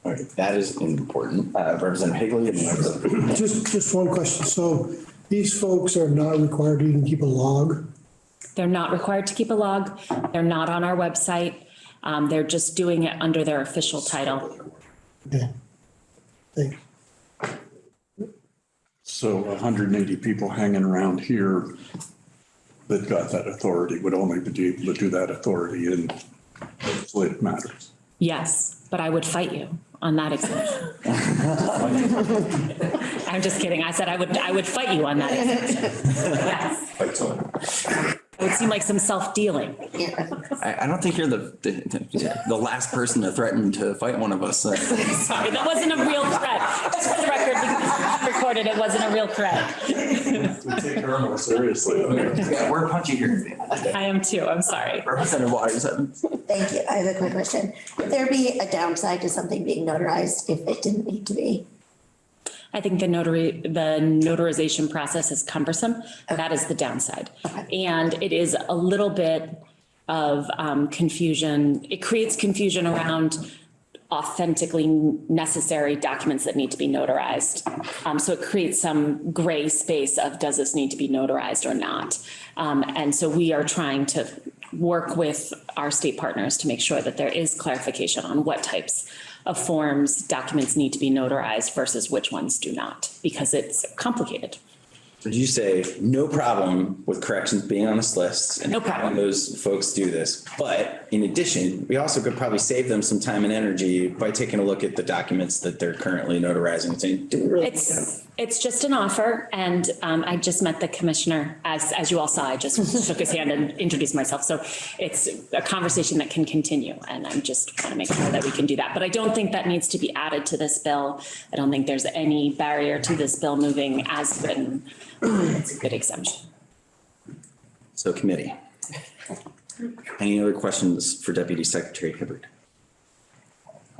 All right, that is important. Uh, Representative Higley and Representative. Just, just one question. So these folks are not required to even keep a log? They're not required to keep a log. They're not on our website. Um, they're just doing it under their official title. Okay. Thank you. So 180 people hanging around here that got that authority would only be able to do that authority in legislative matters. Yes, but I would fight you on that exemption. *laughs* I'm just kidding. I said I would, I would fight you on that exemption. Yes. It would seem like some self-dealing. I, I don't think you're the, the, the last person to threaten to fight one of us. *laughs* Sorry, that wasn't a real threat. Just for the record, we recorded, it wasn't a real threat. We *laughs* take her more seriously. Yeah, we're punchy here. I am too, I'm sorry. Representative Waters. um, Thank you. I have a quick question. Would there be a downside to something being notarized if it didn't need to be? I think the notary, the notarization process is cumbersome. That is the downside. And it is a little bit of um, confusion. It creates confusion around authentically necessary documents that need to be notarized. Um, So it creates some gray space of does this need to be notarized or not? Um, And so we are trying to work with our state partners to make sure that there is clarification on what types of forms, documents need to be notarized versus which ones do not, because it's complicated. Would you say no problem with corrections being on this list? and No problem. Those folks do this, but in addition, we also could probably save them some time and energy by taking a look at the documents that they're currently notarizing and saying, do we really? It's, it's just an offer, and um, I just met the commissioner, as, as you all saw, I just *laughs* shook his hand and introduced myself. So it's a conversation that can continue, and I'm just want to make sure that we can do that. But I don't think that needs to be added to this bill. I don't think there's any barrier to this bill moving as written. It's a good exemption. So committee. Any other questions for Deputy Secretary Hibbert?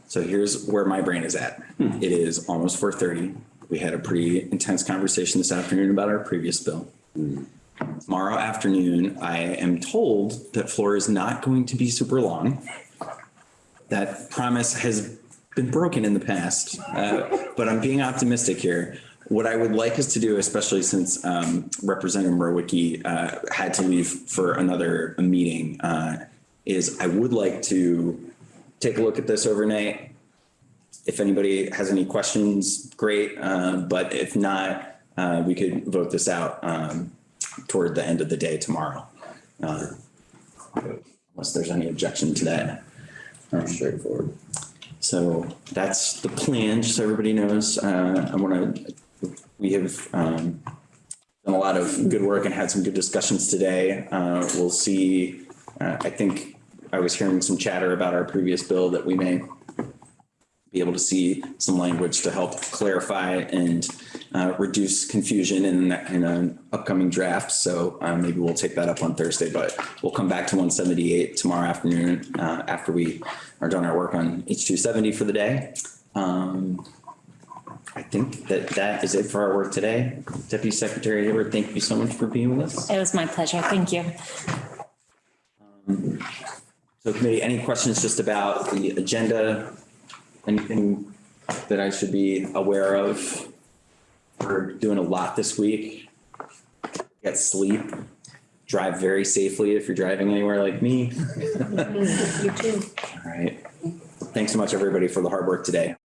So here's where my brain is at. It is almost four thirty. We had a pretty intense conversation this afternoon about our previous bill. Tomorrow afternoon, I am told that floor is not going to be super long. That promise has been broken in the past, uh, but I'm being optimistic here. What I would like us to do, especially since um, Representative Mrowicki uh, had to leave for another meeting, uh, is I would like to take a look at this overnight. If anybody has any questions, great. Uh, but if not, uh, we could vote this out um, toward the end of the day tomorrow. Uh, Unless there's any objection to that. Straightforward. So that's the plan, just so everybody knows. Uh, I want to, we have um, done a lot of good work and had some good discussions today. Uh, We'll see, uh, I think I was hearing some chatter about our previous bill that we may be able to see some language to help clarify and uh, reduce confusion in, in an upcoming draft. So uh, maybe we'll take that up on Thursday, but we'll come back to 178 tomorrow afternoon uh, after we are done our work on H270 for the day. Um, I think that that is it for our work today. Deputy Secretary Hayward, thank you so much for being with us. It was my pleasure. Thank you. So committee, any questions just about the agenda? Anything that I should be aware of? We're doing a lot this week. Get sleep, drive very safely if you're driving anywhere like me. *laughs* You too. All right. Thanks so much, everybody, for the hard work today.